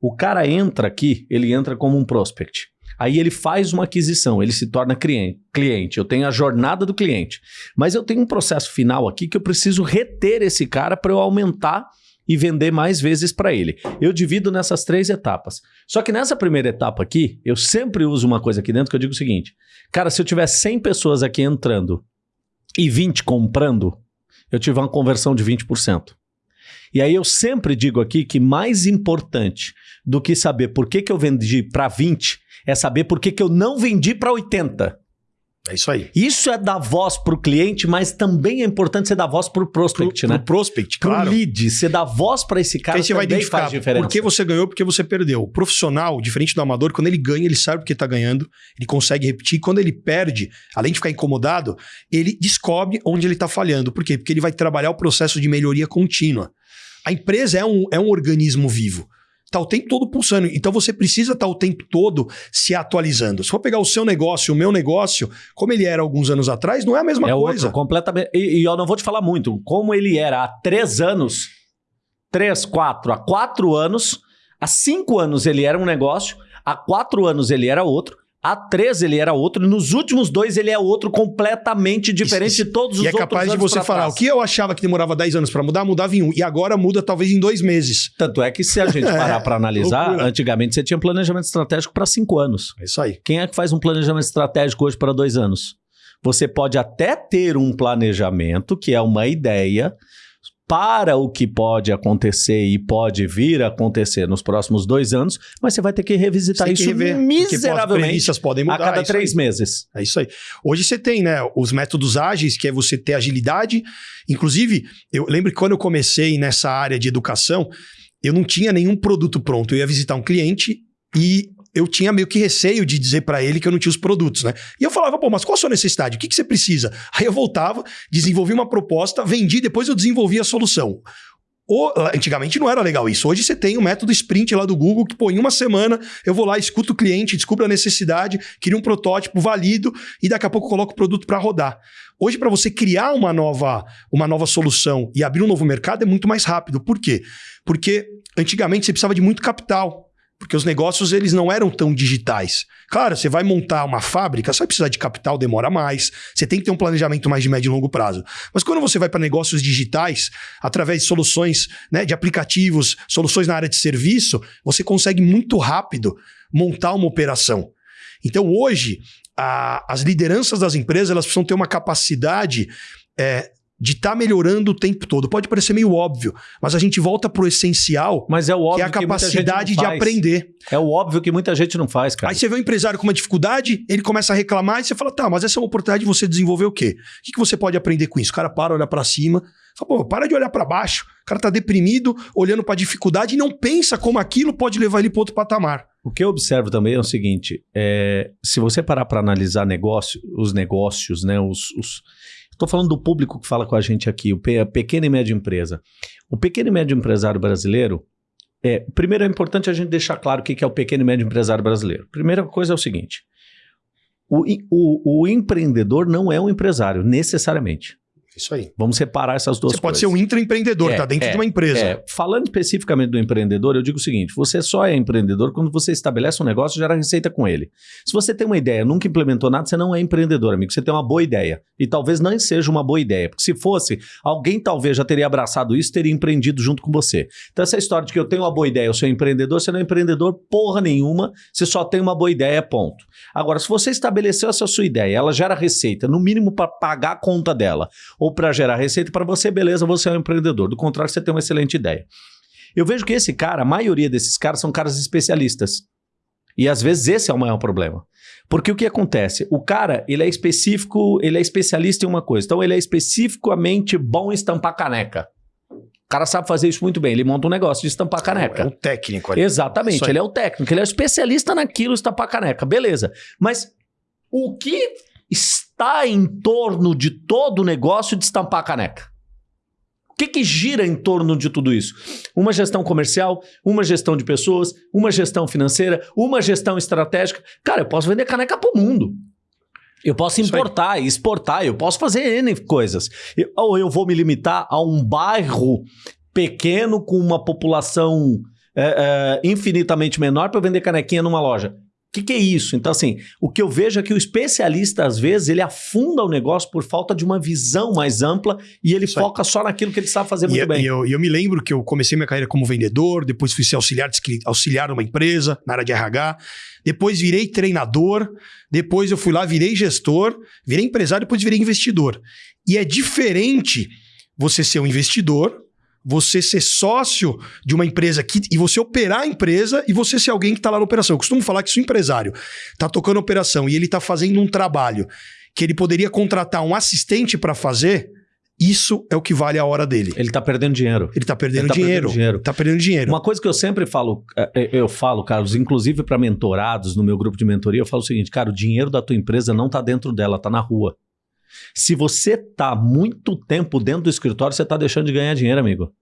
O cara entra aqui, ele entra como um prospect. Aí ele faz uma aquisição, ele se torna cliente. Eu tenho a jornada do cliente. Mas eu tenho um processo final aqui que eu preciso reter esse cara para eu aumentar e vender mais vezes para ele. Eu divido nessas três etapas. Só que nessa primeira etapa aqui, eu sempre uso uma coisa aqui dentro que eu digo o seguinte: cara, se eu tiver 100 pessoas aqui entrando e 20 comprando, eu tive uma conversão de 20%. E aí eu sempre digo aqui que mais importante do que saber por que, que eu vendi para 20 é saber por que, que eu não vendi para 80. É isso aí. Isso é dar voz para o cliente, mas também é importante você dar voz para o prospect, pro, né? Pro prospect, pro claro. lead, você dá voz para esse cara que aí você vai identificar por que você ganhou, porque você perdeu. O profissional, diferente do amador, quando ele ganha, ele sabe porque está ganhando, ele consegue repetir. Quando ele perde, além de ficar incomodado, ele descobre onde ele está falhando. Por quê? Porque ele vai trabalhar o processo de melhoria contínua. A empresa é um, é um organismo vivo. Está o tempo todo pulsando. Então você precisa estar tá o tempo todo se atualizando. Se for pegar o seu negócio, o meu negócio, como ele era alguns anos atrás, não é a mesma é coisa. Outro, completamente. E, e, eu não vou te falar muito. Como ele era há três anos, três, quatro, há quatro anos, há cinco anos ele era um negócio, há quatro anos ele era outro, Há três ele era outro, nos últimos dois ele é outro completamente diferente Isso, de todos os outros. E é capaz de você falar, trás. o que eu achava que demorava 10 anos para mudar, mudava em um. E agora muda talvez em dois meses. Tanto é que se a gente parar para analisar, loucura. antigamente você tinha planejamento estratégico para cinco anos. É isso aí. Quem é que faz um planejamento estratégico hoje para dois anos? Você pode até ter um planejamento, que é uma ideia, para o que pode acontecer e pode vir a acontecer nos próximos dois anos, mas você vai ter que revisitar isso que rever, miseravelmente podem mudar, a cada é três meses. É isso aí. Hoje você tem né, os métodos ágeis, que é você ter agilidade. Inclusive, eu lembro que quando eu comecei nessa área de educação, eu não tinha nenhum produto pronto. Eu ia visitar um cliente e eu tinha meio que receio de dizer para ele que eu não tinha os produtos, né? E eu falava, pô, mas qual a sua necessidade? O que, que você precisa? Aí eu voltava, desenvolvi uma proposta, vendi, depois eu desenvolvi a solução. Antigamente não era legal isso. Hoje você tem o método sprint lá do Google, que, pô, em uma semana eu vou lá, escuto o cliente, descubro a necessidade, crio um protótipo, valido e daqui a pouco coloco o produto para rodar. Hoje, para você criar uma nova, uma nova solução e abrir um novo mercado, é muito mais rápido. Por quê? Porque antigamente você precisava de muito capital. Porque os negócios eles não eram tão digitais. Claro, você vai montar uma fábrica, você vai precisar de capital, demora mais. Você tem que ter um planejamento mais de médio e longo prazo. Mas quando você vai para negócios digitais, através de soluções né, de aplicativos, soluções na área de serviço, você consegue muito rápido montar uma operação. Então hoje, a, as lideranças das empresas elas precisam ter uma capacidade é, de estar tá melhorando o tempo todo. Pode parecer meio óbvio, mas a gente volta pro essencial, mas é o óbvio que é a capacidade de aprender. É o óbvio que muita gente não faz, cara. Aí você vê um empresário com uma dificuldade, ele começa a reclamar e você fala: "Tá, mas essa é uma oportunidade de você desenvolver o quê? O que, que você pode aprender com isso?" O cara para, olha para cima, fala: "Pô, para de olhar para baixo. O cara tá deprimido, olhando para dificuldade e não pensa como aquilo pode levar ele para outro patamar." O que eu observo também é o seguinte: é, se você parar para analisar negócio, os negócios, né, os, os Estou falando do público que fala com a gente aqui, o pequena e média empresa. O pequeno e médio empresário brasileiro, é, primeiro é importante a gente deixar claro o que é o pequeno e médio empresário brasileiro. Primeira coisa é o seguinte: o, o, o empreendedor não é um empresário, necessariamente. Isso aí. Vamos separar essas duas você coisas. Você pode ser um intraempreendedor, é, tá dentro é, de uma empresa. É. Falando especificamente do empreendedor, eu digo o seguinte: você só é empreendedor quando você estabelece um negócio e gera receita com ele. Se você tem uma ideia, nunca implementou nada, você não é empreendedor, amigo. Você tem uma boa ideia. E talvez não seja uma boa ideia. Porque se fosse, alguém talvez já teria abraçado isso teria empreendido junto com você. Então, essa história de que eu tenho uma boa ideia, eu sou empreendedor, você não é empreendedor porra nenhuma, você só tem uma boa ideia, ponto. Agora, se você estabeleceu essa sua ideia, ela gera receita, no mínimo para pagar a conta dela, ou para gerar receita para você, beleza, você é um empreendedor. Do contrário, você tem uma excelente ideia. Eu vejo que esse cara, a maioria desses caras são caras especialistas. E às vezes esse é o maior problema. Porque o que acontece? O cara, ele é específico, ele é especialista em uma coisa. Então ele é especificamente bom em estampar caneca. O cara sabe fazer isso muito bem. Ele monta um negócio de estampar caneca. É um técnico ali. Exatamente. Ele é o técnico. Ele é especialista naquilo, estampar caneca. Beleza. Mas o que está em torno de todo o negócio de estampar a caneca? O que, que gira em torno de tudo isso? Uma gestão comercial, uma gestão de pessoas, uma gestão financeira, uma gestão estratégica. Cara, eu posso vender caneca para o mundo. Eu posso importar, exportar, eu posso fazer N coisas. Eu- ou eu vou me limitar a um bairro pequeno com uma população é, é, infinitamente menor para vender canequinha numa loja. O que, que é isso? Então, assim, o que eu vejo é que o especialista, às vezes, ele afunda o negócio por falta de uma visão mais ampla e ele Isso aí. foca só naquilo que ele sabe fazer E, muito eu- bem. e eu, eu me lembro que eu comecei minha carreira como vendedor, depois fui ser auxiliar, auxiliar numa empresa, na área de RH, depois virei treinador, depois eu fui lá, virei gestor, virei empresário, depois virei investidor. E é diferente você ser um investidor, você ser sócio de uma empresa que, e você operar a empresa e você ser alguém que está lá na operação. Eu costumo falar que se o empresário está tocando operação e ele está fazendo um trabalho que ele poderia contratar um assistente para fazer, isso é o que vale a hora dele. Ele tá perdendo dinheiro. Ele tá perdendo Ele tá dinheiro. perdendo dinheiro. Tá perdendo dinheiro. Uma coisa que eu sempre falo, eh, eu falo, Carlos, inclusive para mentorados no meu grupo de mentoria, eu falo o seguinte, cara, o dinheiro da tua empresa não tá dentro dela, tá na rua. Se você tá muito tempo dentro do escritório, você tá deixando de ganhar dinheiro, amigo.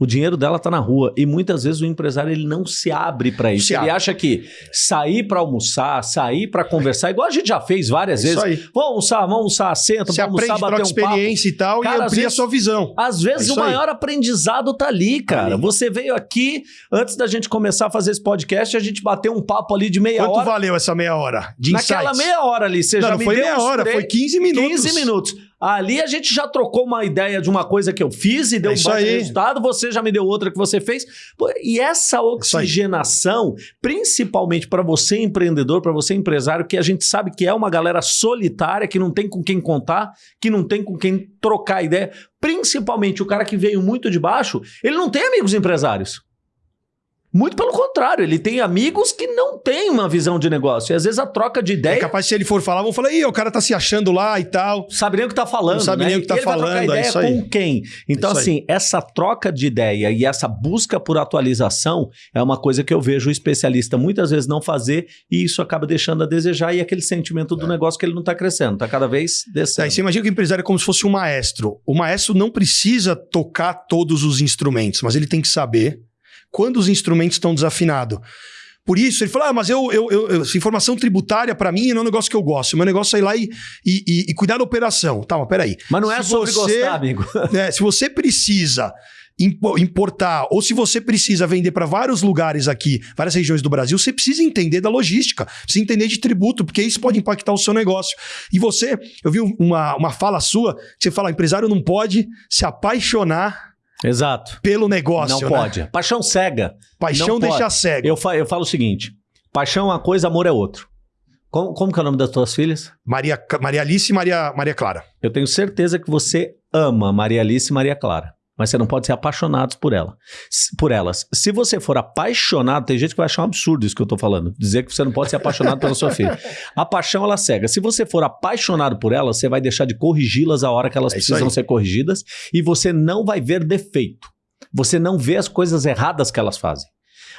O dinheiro dela tá na rua e muitas vezes o empresário ele não se abre para isso. Se ele abre. acha que sair para almoçar, sair para conversar, igual a gente já fez várias vezes. Isso aí. Vamos almoçar, vamos almoçar, senta, Você vamos almoçar, aprende, bater um papo. experiência e tal, Cara, e amplia a vezes- sua visão. Às vezes É o isso aí. maior aprendizado tá ali, cara. Ali. Você veio aqui, antes da gente começar a fazer esse podcast, a gente bateu um papo ali de meia Quanto hora. valeu essa meia hora de Naquela insights? meia hora ali, você não, já não me foi meia hora, três- foi 15 minutos. 15 minutos. Ali a gente já trocou uma ideia de uma coisa que eu fiz e deu É um baita aí. resultado, você já me deu outra que você fez. E essa aí. oxigenação, principalmente para você empreendedor, para você empresário, que a gente sabe que é uma galera solitária, que não tem com quem contar, que não tem com quem trocar ideia, principalmente o cara que veio muito de baixo, ele não tem amigos empresários. Muito pelo contrário, ele tem amigos que não têm uma visão de negócio. E às vezes a troca de É ideia capaz se ele for falar, vão falar, ih, o cara tá se achando lá e tal. sabe nem o que tá falando. Não sabe né? nem o que tá E ele vai trocar falando, é ideia isso aí. com quem? Então, aí. assim, essa troca de ideia e essa busca por atualização é uma coisa que eu vejo o especialista muitas vezes não fazer e isso acaba deixando a desejar e aquele sentimento do negócio que ele não tá crescendo, tá cada vez Tá, descendo. e você imagina que o empresário é como se fosse um maestro. O maestro não precisa tocar todos os instrumentos, mas ele tem que saber quando os instrumentos estão desafinados. Por isso, ele fala: ah, mas eu, eu, eu- informação tributária, para mim, não é um negócio que eu gosto. O meu negócio é ir lá e, e, e- cuidar da operação. Tá, mas peraí. Mas não é Se sobre você- gostar, amigo. né, se você precisa impo- importar, ou se você precisa vender para vários lugares aqui, várias regiões do Brasil, você precisa entender da logística, precisa entender de tributo, porque isso pode impactar o seu negócio. E você, eu vi uma, uma fala sua, que você fala, empresário não pode se apaixonar Exato. pelo negócio. não né? pode. Paixão cega. Paixão Não deixa pode. cego. Eu, fa- eu falo o seguinte: paixão é uma coisa, amor é outro. Como, como que é o nome das tuas filhas? Maria, Maria Alice e Maria, Maria Clara. Eu tenho certeza que você ama Maria Alice e Maria Clara. Mas você não pode ser apaixonado por, ela, por elas. Se você for apaixonado, tem gente que vai achar um absurdo isso que eu tô falando. Dizer que você não pode ser apaixonado pela sua filha. A paixão, ela cega. Se você for apaixonado por elas, você vai deixar de corrigi-las a hora que elas É precisam ser corrigidas e você não vai ver defeito. Você não vê as coisas erradas que elas fazem.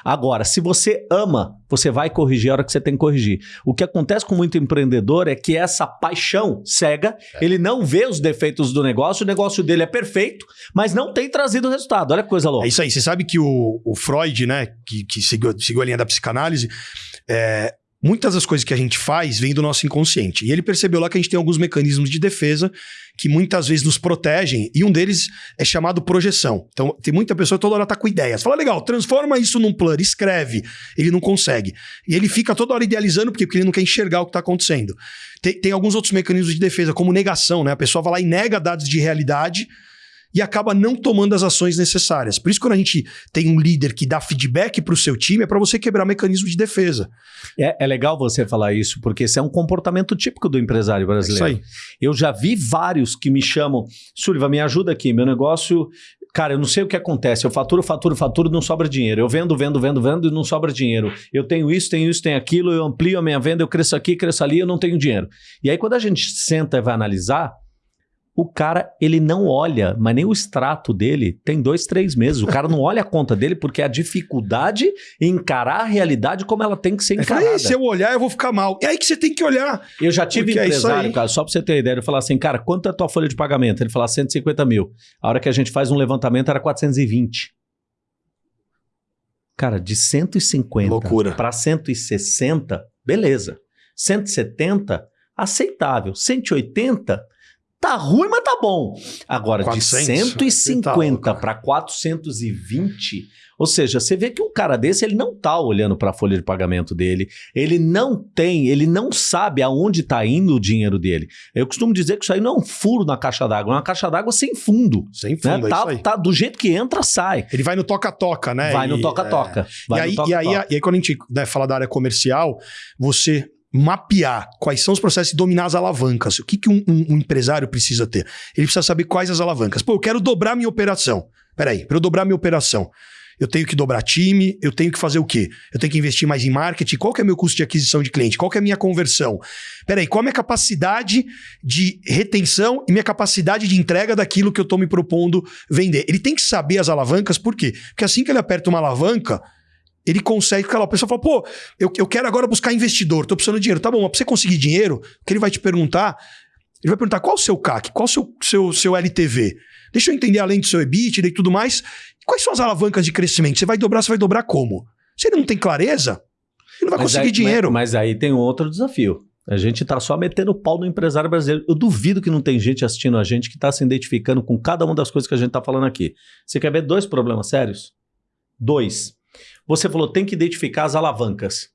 Agora, se você ama, você vai corrigir a hora que você tem que corrigir. O que acontece com muito empreendedor é que essa paixão cega, ele não vê os defeitos do negócio, o negócio dele é perfeito, mas não tem trazido resultado. Olha que coisa louca. É isso aí. Você sabe que o, o Freud, né, que, que seguiu, seguiu a linha da psicanálise, é, muitas das coisas que a gente faz vêm do nosso inconsciente. E ele percebeu lá que a gente tem alguns mecanismos de defesa que muitas vezes nos protegem, e um deles é chamado projeção. Então, tem muita pessoa toda hora tá com ideias. Fala, legal, transforma isso num plano, escreve. Ele não consegue. E ele fica toda hora idealizando, porque, porque ele não quer enxergar o que tá acontecendo. Tem, tem alguns outros mecanismos de defesa, como negação, né? A pessoa vai lá e nega dados de realidade e acaba não tomando as ações necessárias. Por isso, quando a gente tem um líder que dá feedback para o seu time, é para você quebrar mecanismo de defesa. É, é legal você falar isso, porque esse é um comportamento típico do empresário É isso brasileiro. aí. Eu já vi vários que me chamam, Sullivan, me ajuda aqui, meu negócio. Cara, eu não sei o que acontece. Eu faturo, faturo, faturo, não sobra dinheiro. Eu vendo, vendo, vendo, vendo e não sobra dinheiro. Eu tenho isso, tenho isso, tenho aquilo, eu amplio a minha venda, eu cresço aqui, cresço ali, eu não tenho dinheiro. E aí, quando a gente senta e vai analisar, o cara, ele não olha, mas nem o extrato dele tem dois, três meses. O cara não olha a conta dele porque é a dificuldade em encarar a realidade como ela tem que ser encarada. "Ei, se eu olhar, eu vou ficar mal. É aí que você tem que olhar. Eu já tive é empresário, aí. cara, só pra você ter ideia, ele falar assim, cara, quanto é a tua folha de pagamento? Ele falou 150 mil. A hora que a gente faz um levantamento era 420. Cara, de 150 Loucura. para 160, beleza. 170, aceitável. 180 tá ruim, mas tá bom. Agora, 400, de 150 para 420, ou seja, você vê que um cara desse, ele não tá olhando para a folha de pagamento dele, ele não tem, ele não sabe aonde tá indo o dinheiro dele. Eu costumo dizer que isso aí não é um furo na caixa d'água, é uma caixa d'água sem fundo. Sem fundo, né? é tá, tá, do jeito que entra, sai. Ele vai no toca-toca, né? Vai no toca-toca. É... E, aí, toca -toca. e, aí, e aí, quando a gente né, fala da área comercial, você mapear quais são os processos e dominar as alavancas. O que, que um, um, um, empresário precisa ter? Ele precisa saber quais as alavancas. Pô, eu quero dobrar minha operação. Peraí, para eu dobrar minha operação, eu tenho que dobrar time, eu tenho que fazer o quê? Eu tenho que investir mais em marketing, qual que é meu custo de aquisição de cliente? Qual que é a minha conversão? Peraí, qual é a minha capacidade de retenção e minha capacidade de entrega daquilo que eu estou me propondo vender? Ele tem que saber as alavancas, por quê? Porque assim que ele aperta uma alavanca, ele consegue ficar lá. A pessoa fala, pô, eu, eu quero agora buscar investidor, tô precisando de dinheiro. Tá bom, mas pra você conseguir dinheiro, o que ele vai te perguntar, ele vai perguntar qual o seu CAC, qual o seu, seu, seu LTV. Deixa eu entender além do seu EBITDA e tudo mais, quais são as alavancas de crescimento? Você vai dobrar, você vai dobrar como? Se ele não tem clareza, ele não vai mas conseguir aí, dinheiro. Mas, mas aí tem um outro desafio. A gente tá só metendo o pau no empresário brasileiro. Eu duvido que não tem gente assistindo a gente que tá se identificando com cada uma das coisas que a gente tá falando aqui. Você quer ver dois problemas sérios? Dois. Você falou, tem que identificar as alavancas.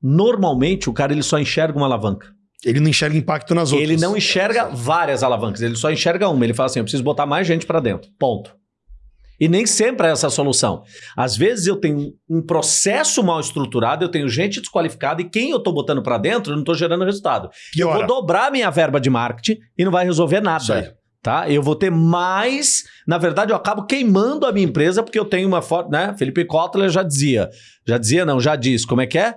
Normalmente, o cara ele só enxerga uma alavanca. Ele não enxerga impacto nas outras. Ele não enxerga várias alavancas, ele só enxerga uma. Ele fala assim: eu preciso botar mais gente para dentro. Ponto. E nem sempre é essa a solução. Às vezes eu tenho um processo mal estruturado, eu tenho gente desqualificada e quem eu estou botando para dentro, eu não estou gerando resultado. Piora. Eu vou dobrar minha verba de marketing e não vai resolver nada tá? Eu vou ter mais, na verdade eu acabo queimando a minha empresa porque eu tenho uma forte, né? Felipe Kotler já dizia, já dizia não, já disse, como é que é?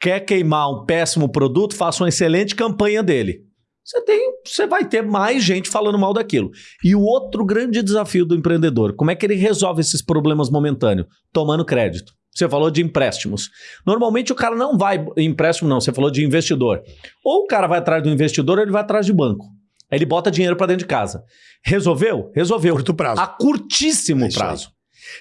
Quer queimar um péssimo produto, faça uma excelente campanha dele. Você tem, você vai ter mais gente falando mal daquilo. E o outro grande desafio do empreendedor, como é que ele resolve esses problemas momentâneos? Tomando crédito. Você falou de empréstimos. Normalmente o cara não vai empréstimo não, você falou de investidor. Ou o cara vai atrás do investidor, ou ele vai atrás de banco. Aí ele bota dinheiro para dentro de casa. Resolveu? Resolveu. Curto prazo. A curtíssimo é prazo.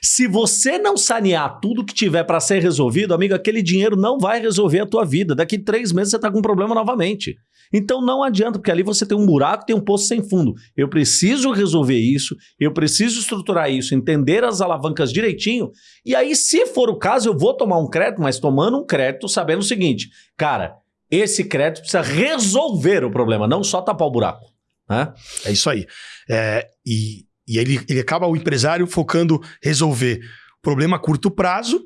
Se você não sanear tudo que tiver para ser resolvido, amigo, aquele dinheiro não vai resolver a tua vida. Daqui três meses você está com um problema novamente. Então não adianta, porque ali você tem um buraco, tem um poço sem fundo. Eu preciso resolver isso, eu preciso estruturar isso, entender as alavancas direitinho. E aí, se for o caso, eu vou tomar um crédito, mas tomando um crédito sabendo o seguinte, cara, esse crédito precisa resolver o problema, não só tapar o buraco. Né? É isso aí. É, e e ele, ele acaba o empresário focando resolver o problema a curto prazo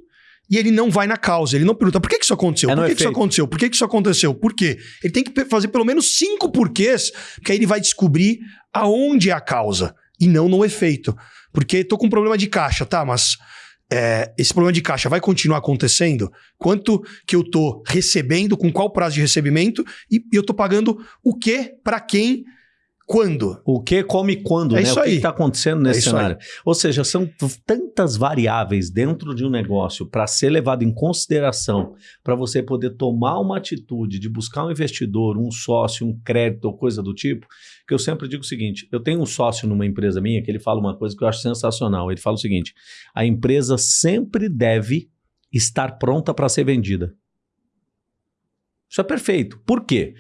e ele não vai na causa. Ele não pergunta por que, que isso aconteceu? É por que, que, isso aconteceu? Por que, que isso aconteceu? Por quê? Ele tem que fazer pelo menos cinco porquês, que aí ele vai descobrir aonde é a causa e não no efeito. Porque tô com um problema de caixa, tá? Mas é, esse problema de caixa vai continuar acontecendo? Quanto que eu tô recebendo, com qual prazo de recebimento e, e eu tô pagando o que para quem quando? O que, como e quando, é né? Isso o que está acontecendo nesse é cenário. Aí. Ou seja, são tantas variáveis dentro de um negócio para ser levado em consideração, para você poder tomar uma atitude de buscar um investidor, um sócio, um crédito ou coisa do tipo, que eu sempre digo o seguinte: eu tenho um sócio numa empresa minha que ele fala uma coisa que eu acho sensacional. Ele fala o seguinte: a empresa sempre deve estar pronta para ser vendida. Isso é perfeito. Por quê?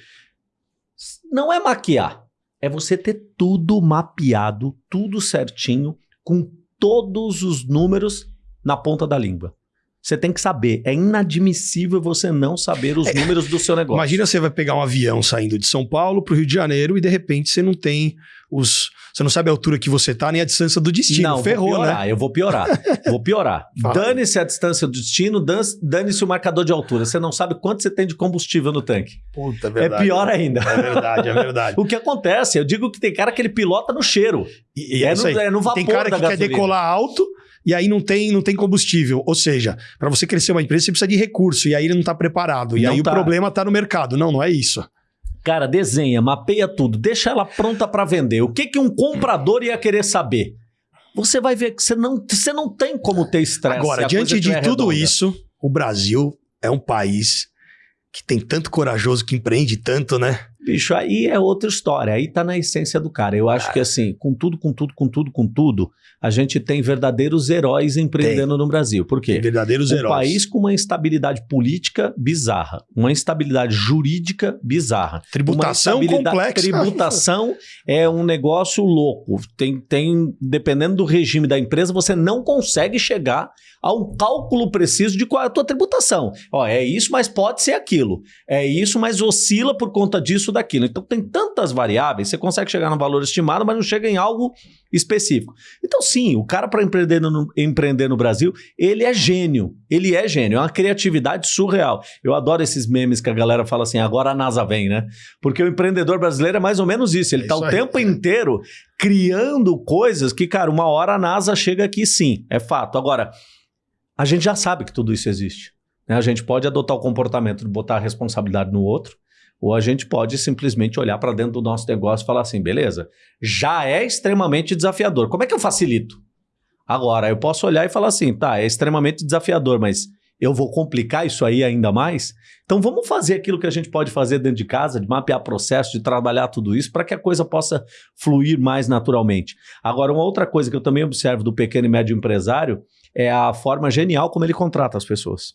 Não é maquiar é você ter tudo mapeado, tudo certinho, com todos os números na ponta da língua. Você tem que saber. É inadmissível você não saber os é, números do seu negócio. Imagina você vai pegar um avião saindo de São Paulo para o Rio de Janeiro e de repente você não tem os. Você não sabe a altura que você está nem a distância do destino. Não, Ferrou, vou piorar, né? Eu vou piorar. vou piorar. Dane-se a distância do destino, dane-se o marcador de altura. Você não sabe quanto você tem de combustível no tanque. Puta, é, é verdade. É pior ainda. É verdade, é verdade. o que acontece? Eu digo que tem cara que ele pilota no cheiro. E, e é, é, no, é, no, vapor Tem cara que quer decolar alto e aí não tem, não tem combustível. Ou seja, para você crescer uma empresa, você precisa de recurso, e aí ele não está preparado. E não aí tá. o problema está no mercado. Não, não é isso. Cara, desenha, mapeia tudo, deixa ela pronta para vender. O que, que um comprador ia querer saber? Você vai ver que você não, você não tem como ter estresse. Agora, diante de tudo redonda. isso, o Brasil é um país que tem tanto corajoso, que empreende tanto, né? Bicho, aí é outra história. Aí tá na essência do cara. Eu acho que assim, com tudo, com tudo, com tudo, com tudo, a gente tem verdadeiros heróis empreendendo no Brasil. Por quê? Verdadeiros Um heróis. país com uma instabilidade política bizarra, uma instabilidade jurídica bizarra. Tributação complexa. Tributação é um negócio louco. Tem, tem, dependendo do regime da empresa, você não consegue chegar a um cálculo preciso de qual é a tua tributação. Ó, é isso, mas pode ser aquilo. É isso, mas oscila por conta disso ou daquilo. Então tem tantas variáveis, você consegue chegar no valor estimado, mas não chega em algo específico. Então, sim, o cara para empreender no, empreender no Brasil, ele é gênio. Ele é gênio, é uma criatividade surreal. Eu adoro esses memes que a galera fala assim, agora a NASA vem, né? Porque o empreendedor brasileiro é mais ou menos isso. Ele É tá o aí. tempo inteiro criando coisas que, cara, uma hora a NASA chega aqui sim, é fato. Agora, a gente já sabe que tudo isso existe. né? A gente pode adotar o comportamento de botar a responsabilidade no outro, ou a gente pode simplesmente olhar para dentro do nosso negócio e falar assim, beleza, já é extremamente desafiador. Como é que eu facilito? Agora, eu posso olhar e falar assim, tá, é extremamente desafiador, mas eu vou complicar isso aí ainda mais? Então vamos fazer aquilo que a gente pode fazer dentro de casa, de mapear processo, de trabalhar tudo isso para que a coisa possa fluir mais naturalmente. Agora, uma outra coisa que eu também observo do pequeno e médio empresário é a forma genial como ele contrata as pessoas.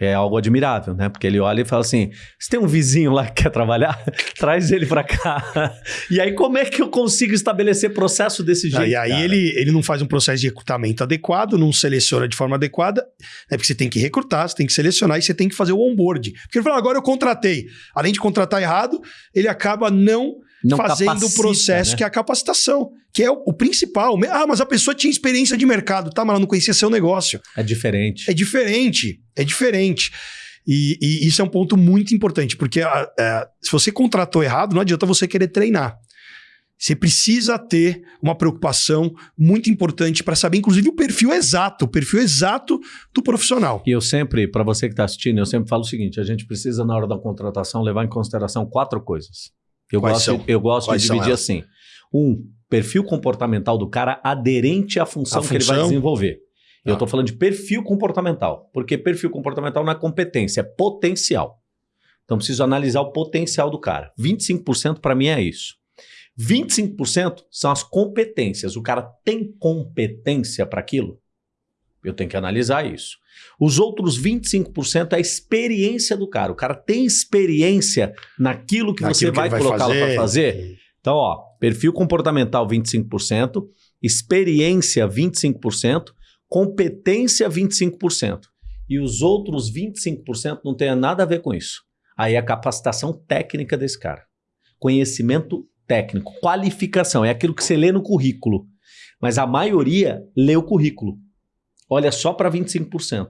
É algo admirável, né? Porque ele olha e fala assim: você tem um vizinho lá que quer trabalhar? Traz ele para cá. E aí, como é que eu consigo estabelecer processo desse jeito? Ah, e aí cara? ele, ele não faz um processo de recrutamento adequado, não seleciona de forma adequada, né? porque você tem que recrutar, você tem que selecionar e você tem que fazer o onboard. Porque ele fala, agora eu contratei. Além de contratar errado, ele acaba não, Não fazendo o capacita, processo né? que é a capacitação, que é o, o principal. Ah, mas a pessoa tinha experiência de mercado, tá? Mas ela não conhecia seu negócio. É diferente. É diferente, é diferente. E, e isso é um ponto muito importante, porque ah, é, se você contratou errado, não adianta você querer treinar. Você precisa ter uma preocupação muito importante para saber, inclusive, o perfil exato, o perfil exato do profissional. E eu sempre, para você que está assistindo, eu sempre falo o seguinte: a gente precisa, na hora da contratação, levar em consideração quatro coisas. Eu Quais gosto, são? eu gosto Quais de dividir elas? assim: um, perfil comportamental do cara aderente à função, que ele vai desenvolver. Tá. Eu estou falando de perfil comportamental, porque perfil comportamental não é competência, é potencial. Então preciso analisar o potencial do cara. 25% para mim é isso. 25% são as competências. O cara tem competência para aquilo? Eu tenho que analisar isso. Os outros 25% é a experiência do cara. O cara tem experiência naquilo que você Naquilo que vai, colocá-lo para fazer? Então, ó, perfil comportamental 25%, experiência 25%, competência 25%. E os outros 25% não tem nada a ver com isso. Aí é a capacitação técnica desse cara. Conhecimento técnico, qualificação, é aquilo que você lê no currículo. Mas a maioria lê o currículo. Olha só para 25%.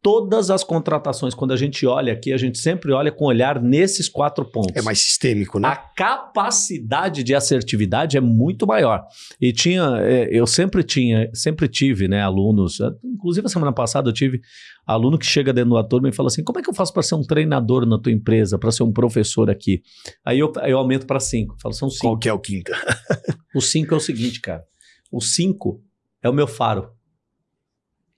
Todas as contratações, quando a gente olha aqui, a gente sempre olha com olhar nesses quatro pontos. É mais sistêmico, né? A capacidade de assertividade é muito maior. E tinha, é, eu sempre tinha, sempre tive, né, alunos, eh, inclusive a semana passada eu tive aluno que chega dentro da turma e fala assim: como é que eu faço para ser um treinador na tua empresa, para ser um professor aqui? Aí eu, eu aumento para cinco. Eu falo, são cinco. Qual que é o quinta? O cinco é o seguinte, cara. O cinco é o meu faro.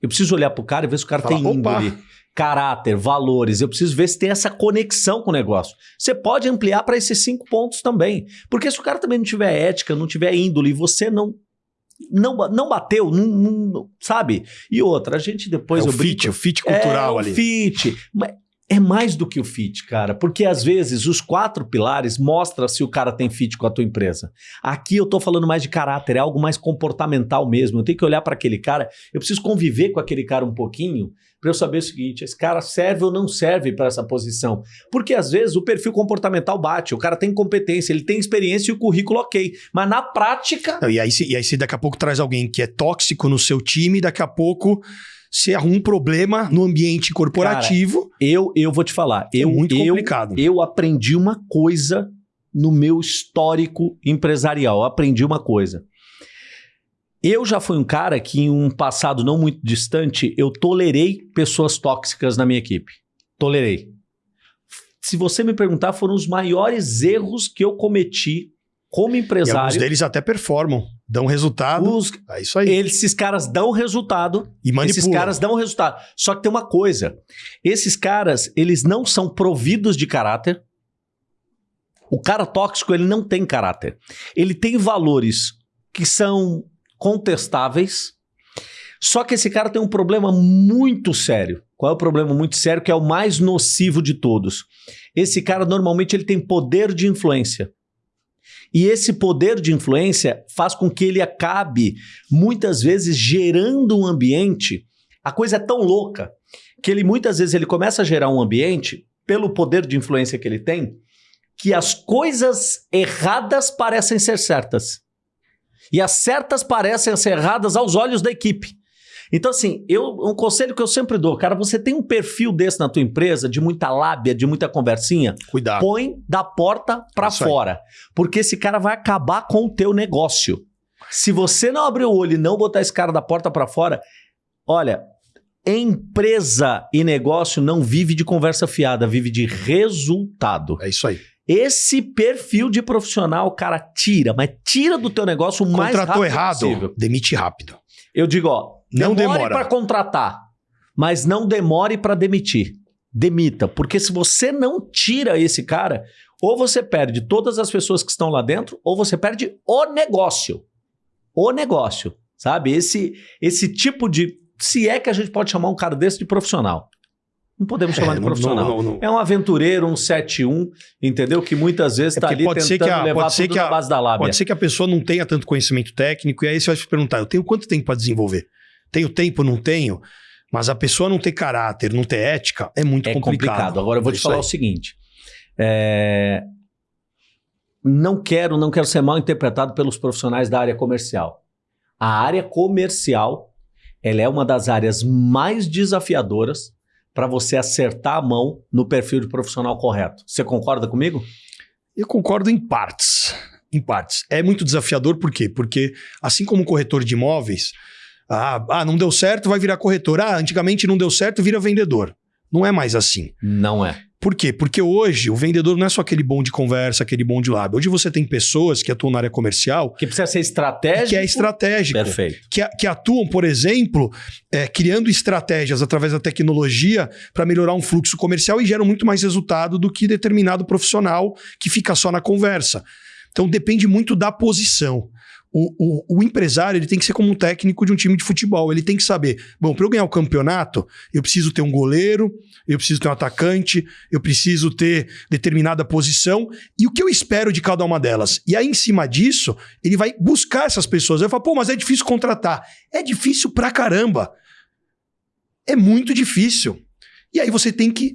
Eu preciso olhar pro cara e ver se o cara Fala, tem "Opa." índole, caráter, valores. Eu preciso ver se tem essa conexão com o negócio. Você pode ampliar para esses cinco pontos também. Porque se o cara também não tiver ética, não tiver índole, e você não não, não bateu, não, não- sabe? E outra, a gente depois é eu o fit, o fit cultural é, ali. O fit. Mas é mais do que o fit, cara. Porque às vezes os quatro pilares mostram se o cara tem fit com a tua empresa. Aqui eu tô falando mais de caráter, é algo mais comportamental mesmo. Eu tenho que olhar para aquele cara, eu preciso conviver com aquele cara um pouquinho para eu saber o seguinte: esse cara serve ou não serve para essa posição. Porque às vezes o perfil comportamental bate, o cara tem competência, ele tem experiência e o currículo ok. Mas na prática. Não, e, aí, e aí, se daqui a pouco traz alguém que é tóxico no seu time, daqui a pouco você arruma um problema no ambiente corporativo. Eu, eu vou te falar, é eu, muito eu, complicado. eu aprendi uma coisa no meu histórico empresarial. Eu aprendi uma coisa. Eu já fui um cara que, em um passado não muito distante, eu tolerei pessoas tóxicas na minha equipe. Tolerei. Se você me perguntar, foram os maiores erros que eu cometi como e alguns empresário. deles até performam, dão resultado. Os- É isso aí. esses caras dão resultado e manipulam. esses caras dão resultado. Só que tem uma coisa: esses caras, eles não são providos de caráter O cara tóxico, ele não tem caráter. Ele tem valores que são contestáveis, só que esse cara tem um problema muito sério. Qual é o problema muito sério que é o mais nocivo de todos? Esse cara normalmente ele tem poder de influência. E esse poder de influência faz com que ele acabe muitas vezes gerando um ambiente. A coisa é tão louca que ele muitas vezes ele começa a gerar um ambiente pelo poder de influência que ele tem, que as coisas erradas parecem ser certas. E as certas parecem ser erradas aos olhos da equipe. Então, assim, eu, um conselho que eu sempre dou, cara, você tem um perfil desse na tua empresa, de muita lábia, de muita conversinha, Cuidado. põe da porta para fora. Porque esse cara vai acabar com o teu negócio. Se você não abrir o olho e não botar esse cara da porta para fora, olha, empresa e negócio não vive de conversa fiada, vive de resultado. É isso aí. Esse perfil de profissional, cara, tira, mas tira do teu negócio o mais Contratou rápido errado, possível. demite rápido. Eu digo, ó, Não demore demora. para contratar, mas não demore para demitir. Demita, porque se você não tira esse cara, ou você perde todas as pessoas que estão lá dentro, ou você perde o negócio. O negócio, sabe?Esse esse tipo de se é que a gente pode chamar um cara desse de profissional. Não podemos chamar É, de profissional. não- não- não. É um aventureiro, um 7-1, entendeu? Que muitas vezes É está porque ali pode tentando que a- levar pode tudo a- base da lábia. Pode ser que a pessoa não tenha tanto conhecimento técnico, e aí você vai se perguntar: eu tenho quanto tempo para desenvolver? Tenho tempo, não tenho? Mas a pessoa não ter caráter, não ter ética, é muito é complicado. complicado. Agora eu vou É te falar aí. o seguinte. é, Não quero, não quero ser mal interpretado pelos profissionais da área comercial. A área comercial, ela é uma das áreas mais desafiadoras para você acertar a mão no perfil de profissional correto. Você concorda comigo? Eu concordo em partes. Em partes. É muito desafiador, por quê? Porque, assim como o corretor de imóveis, ah, ah, não deu certo, vai virar corretor. Ah, antigamente não deu certo, vira vendedor. Não é mais assim. Não é. Por quê? Porque hoje o vendedor não é só aquele bom de conversa, aquele bom de lábio. Hoje você tem pessoas que atuam na área comercial Que precisa ser estratégico. que é estratégico. Perfeito. que, que atuam, por exemplo, é, criando estratégias através da tecnologia para melhorar um fluxo comercial e geram muito mais resultado do que determinado profissional que fica só na conversa. Então depende muito da posição. O, o- o empresário ele tem que ser como um técnico de um time de futebol. Ele tem que saber: bom, para eu ganhar o campeonato, eu preciso ter um goleiro, eu preciso ter um atacante, eu preciso ter determinada posição e o que eu espero de cada uma delas. E aí, em cima disso, ele vai buscar essas pessoas. Ele fala, pô, mas é difícil contratar. É difícil pra caramba. É muito difícil. E aí você tem que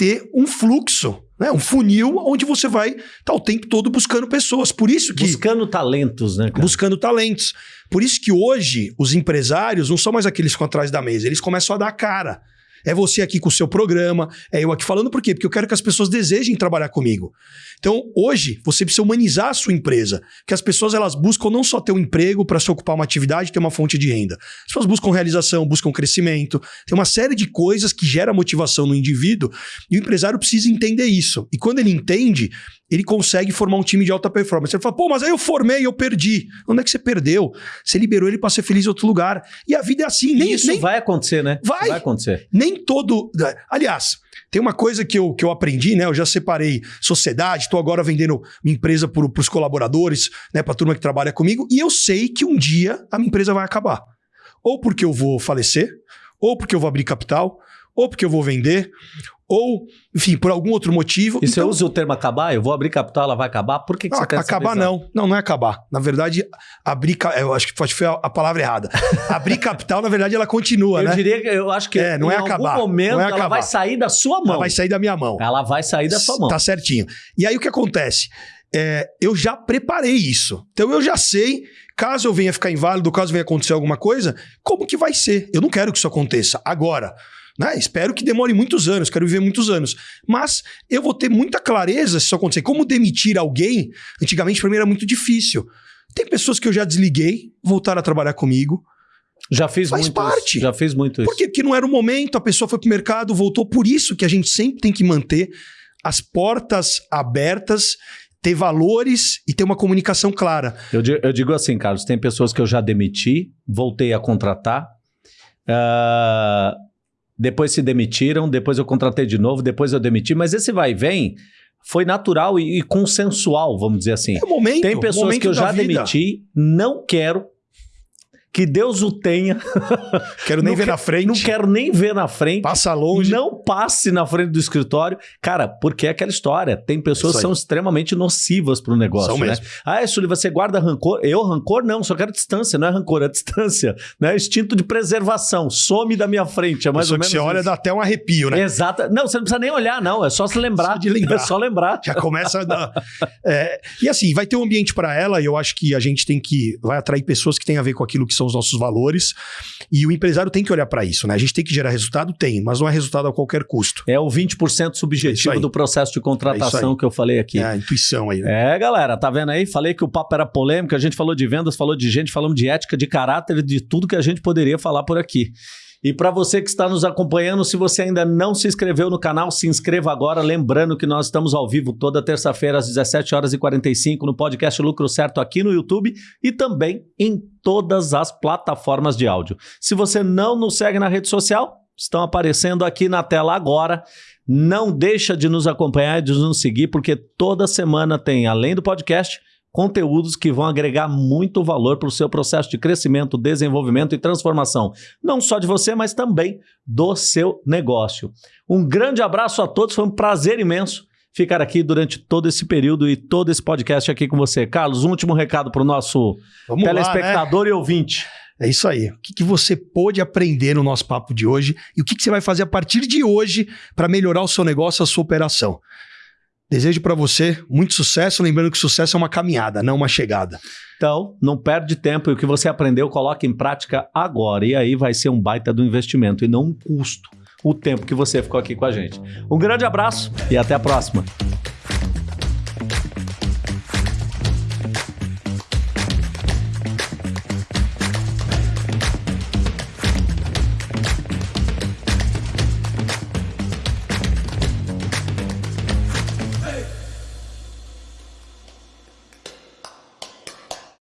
ter um fluxo, né? um funil onde você vai estar o tempo todo buscando pessoas. Por isso que. Buscando talentos, né, cara? Buscando talentos. Por isso que hoje os empresários não são mais aqueles que ficam atrás da mesa, eles começam a dar cara. É você aqui com o seu programa, é eu aqui falando por quê? Porque eu quero que as pessoas desejem trabalhar comigo. Então, hoje, você precisa humanizar a sua empresa, que as pessoas elas buscam não só ter um emprego para se ocupar uma atividade, ter uma fonte de renda. As pessoas buscam realização, buscam crescimento, tem uma série de coisas que gera motivação no indivíduo, e o empresário precisa entender isso. E quando ele entende, ele consegue formar um time de alta performance. Ele fala, pô, mas aí eu formei, eu perdi. Onde é que você perdeu? Você liberou ele para ser feliz em outro lugar. E a vida é assim, nem, Isso nem, vai acontecer, né? Vai. Vai acontecer. nem todo. Aliás, tem uma coisa que eu, que eu aprendi, né? Eu já separei sociedade, estou agora vendendo minha empresa para os colaboradores, né? Para a turma que trabalha comigo, e eu sei que um dia a minha empresa vai acabar. Ou porque eu vou falecer, ou porque eu vou abrir capital, ou porque eu vou vender, ou, enfim, por algum outro motivo. E você Então, usa o termo acabar? Eu vou abrir capital, ela vai acabar? Por que, que não, você acabar não. Não, não é acabar. Na verdade, abrir. Eu acho que foi- foi a, palavra errada. abrir capital, na verdade, ela continua, Eu né? diria que eu acho que É, não em é algum acabar, momento não é ela acabar. vai sair da sua mão. Ela vai sair da minha mão. Ela vai sair da sua mão. Tá certinho. E aí o que acontece? É, eu já preparei isso. Então eu já sei, caso eu venha ficar inválido, caso venha acontecer alguma coisa, como que vai ser. Eu não quero que isso aconteça agora. Né? Espero que demore muitos anos, quero viver muitos anos. Mas eu vou ter muita clareza se isso acontecer. Como demitir alguém, antigamente para mim era muito difícil. Tem pessoas que eu já desliguei, voltaram a trabalhar comigo. Já fiz Faz muito parte. isso. Já fiz muito isso. Por quê? Porque não era o momento, a pessoa foi pro mercado, voltou. Por isso que a gente sempre tem que manter as portas abertas, ter valores e ter uma comunicação clara. Eu, eu digo assim, Carlos, tem pessoas que eu já demiti, voltei a contratar, ah, depois se demitiram, depois eu contratei de novo, depois eu demiti, mas esse vai e vem, foi natural e, e consensual, vamos dizer assim. É o momento. Tem pessoas momento que eu já vida. demiti, não quero. Que Deus o tenha. Quero nem Não ver que- na frente. Não quero nem ver na frente. Passa longe. Não passe na frente do escritório. Cara, porque é aquela história. Tem pessoas Isso que são extremamente nocivas para o negócio, São né? mesmo. Ah, Sully, você guarda rancor? Eu, rancor, não. Só quero distância. Não é rancor, é distância. Né? Instinto de preservação. Some da minha frente. É mais Pessoa ou que menos você olha, isso. dá até um arrepio, né? Exata. Não, você não precisa nem olhar, não. É só se lembrar. De lembrar. É só lembrar. Já começa a dar. É, e assim, vai ter um ambiente para ela, e eu acho que a gente tem que. Vai atrair pessoas que têm a ver com aquilo que são os nossos valores. E o empresário tem que olhar para isso, né? A gente tem que gerar resultado? Tem, mas não é resultado a qualquer custo. É o 20% Isso subjetivo aí. do processo de É contratação isso que eu falei aqui. É a intuição aí, né? É, galera, tá vendo aí? Falei que o papo era polêmico, a gente falou de vendas, falou de gente, falamos de ética, de caráter, de tudo que a gente poderia falar por aqui. E para você que está nos acompanhando, se você ainda não se inscreveu no canal, se inscreva agora, lembrando que nós estamos ao vivo toda terça-feira às 17 horas e 45 no podcast Lucro Certo aqui no YouTube e também em todas as plataformas de áudio. Se você não nos segue na rede social, estão aparecendo aqui na tela agora. Não deixa de nos acompanhar e de nos seguir, porque toda semana tem, além do podcast, conteúdos que vão agregar muito valor para o seu processo de crescimento, desenvolvimento e transformação. Não só de você, mas também do seu negócio. Um grande abraço a todos, foi um prazer imenso ficar aqui durante todo esse período e todo esse podcast aqui com você. Carlos, um último recado para o nosso Vamos lá, né? telespectador e ouvinte. É isso aí. O que, que você pôde aprender no nosso papo de hoje e o que, que você vai fazer a partir de hoje para melhorar o seu negócio, a sua operação? Desejo para você muito sucesso, lembrando que sucesso é uma caminhada, não uma chegada. Então, não perde tempo e o que você aprendeu, coloque em prática agora. E aí vai ser um baita do investimento e não um custo. O tempo que você ficou aqui com a gente. Um grande abraço e até a próxima.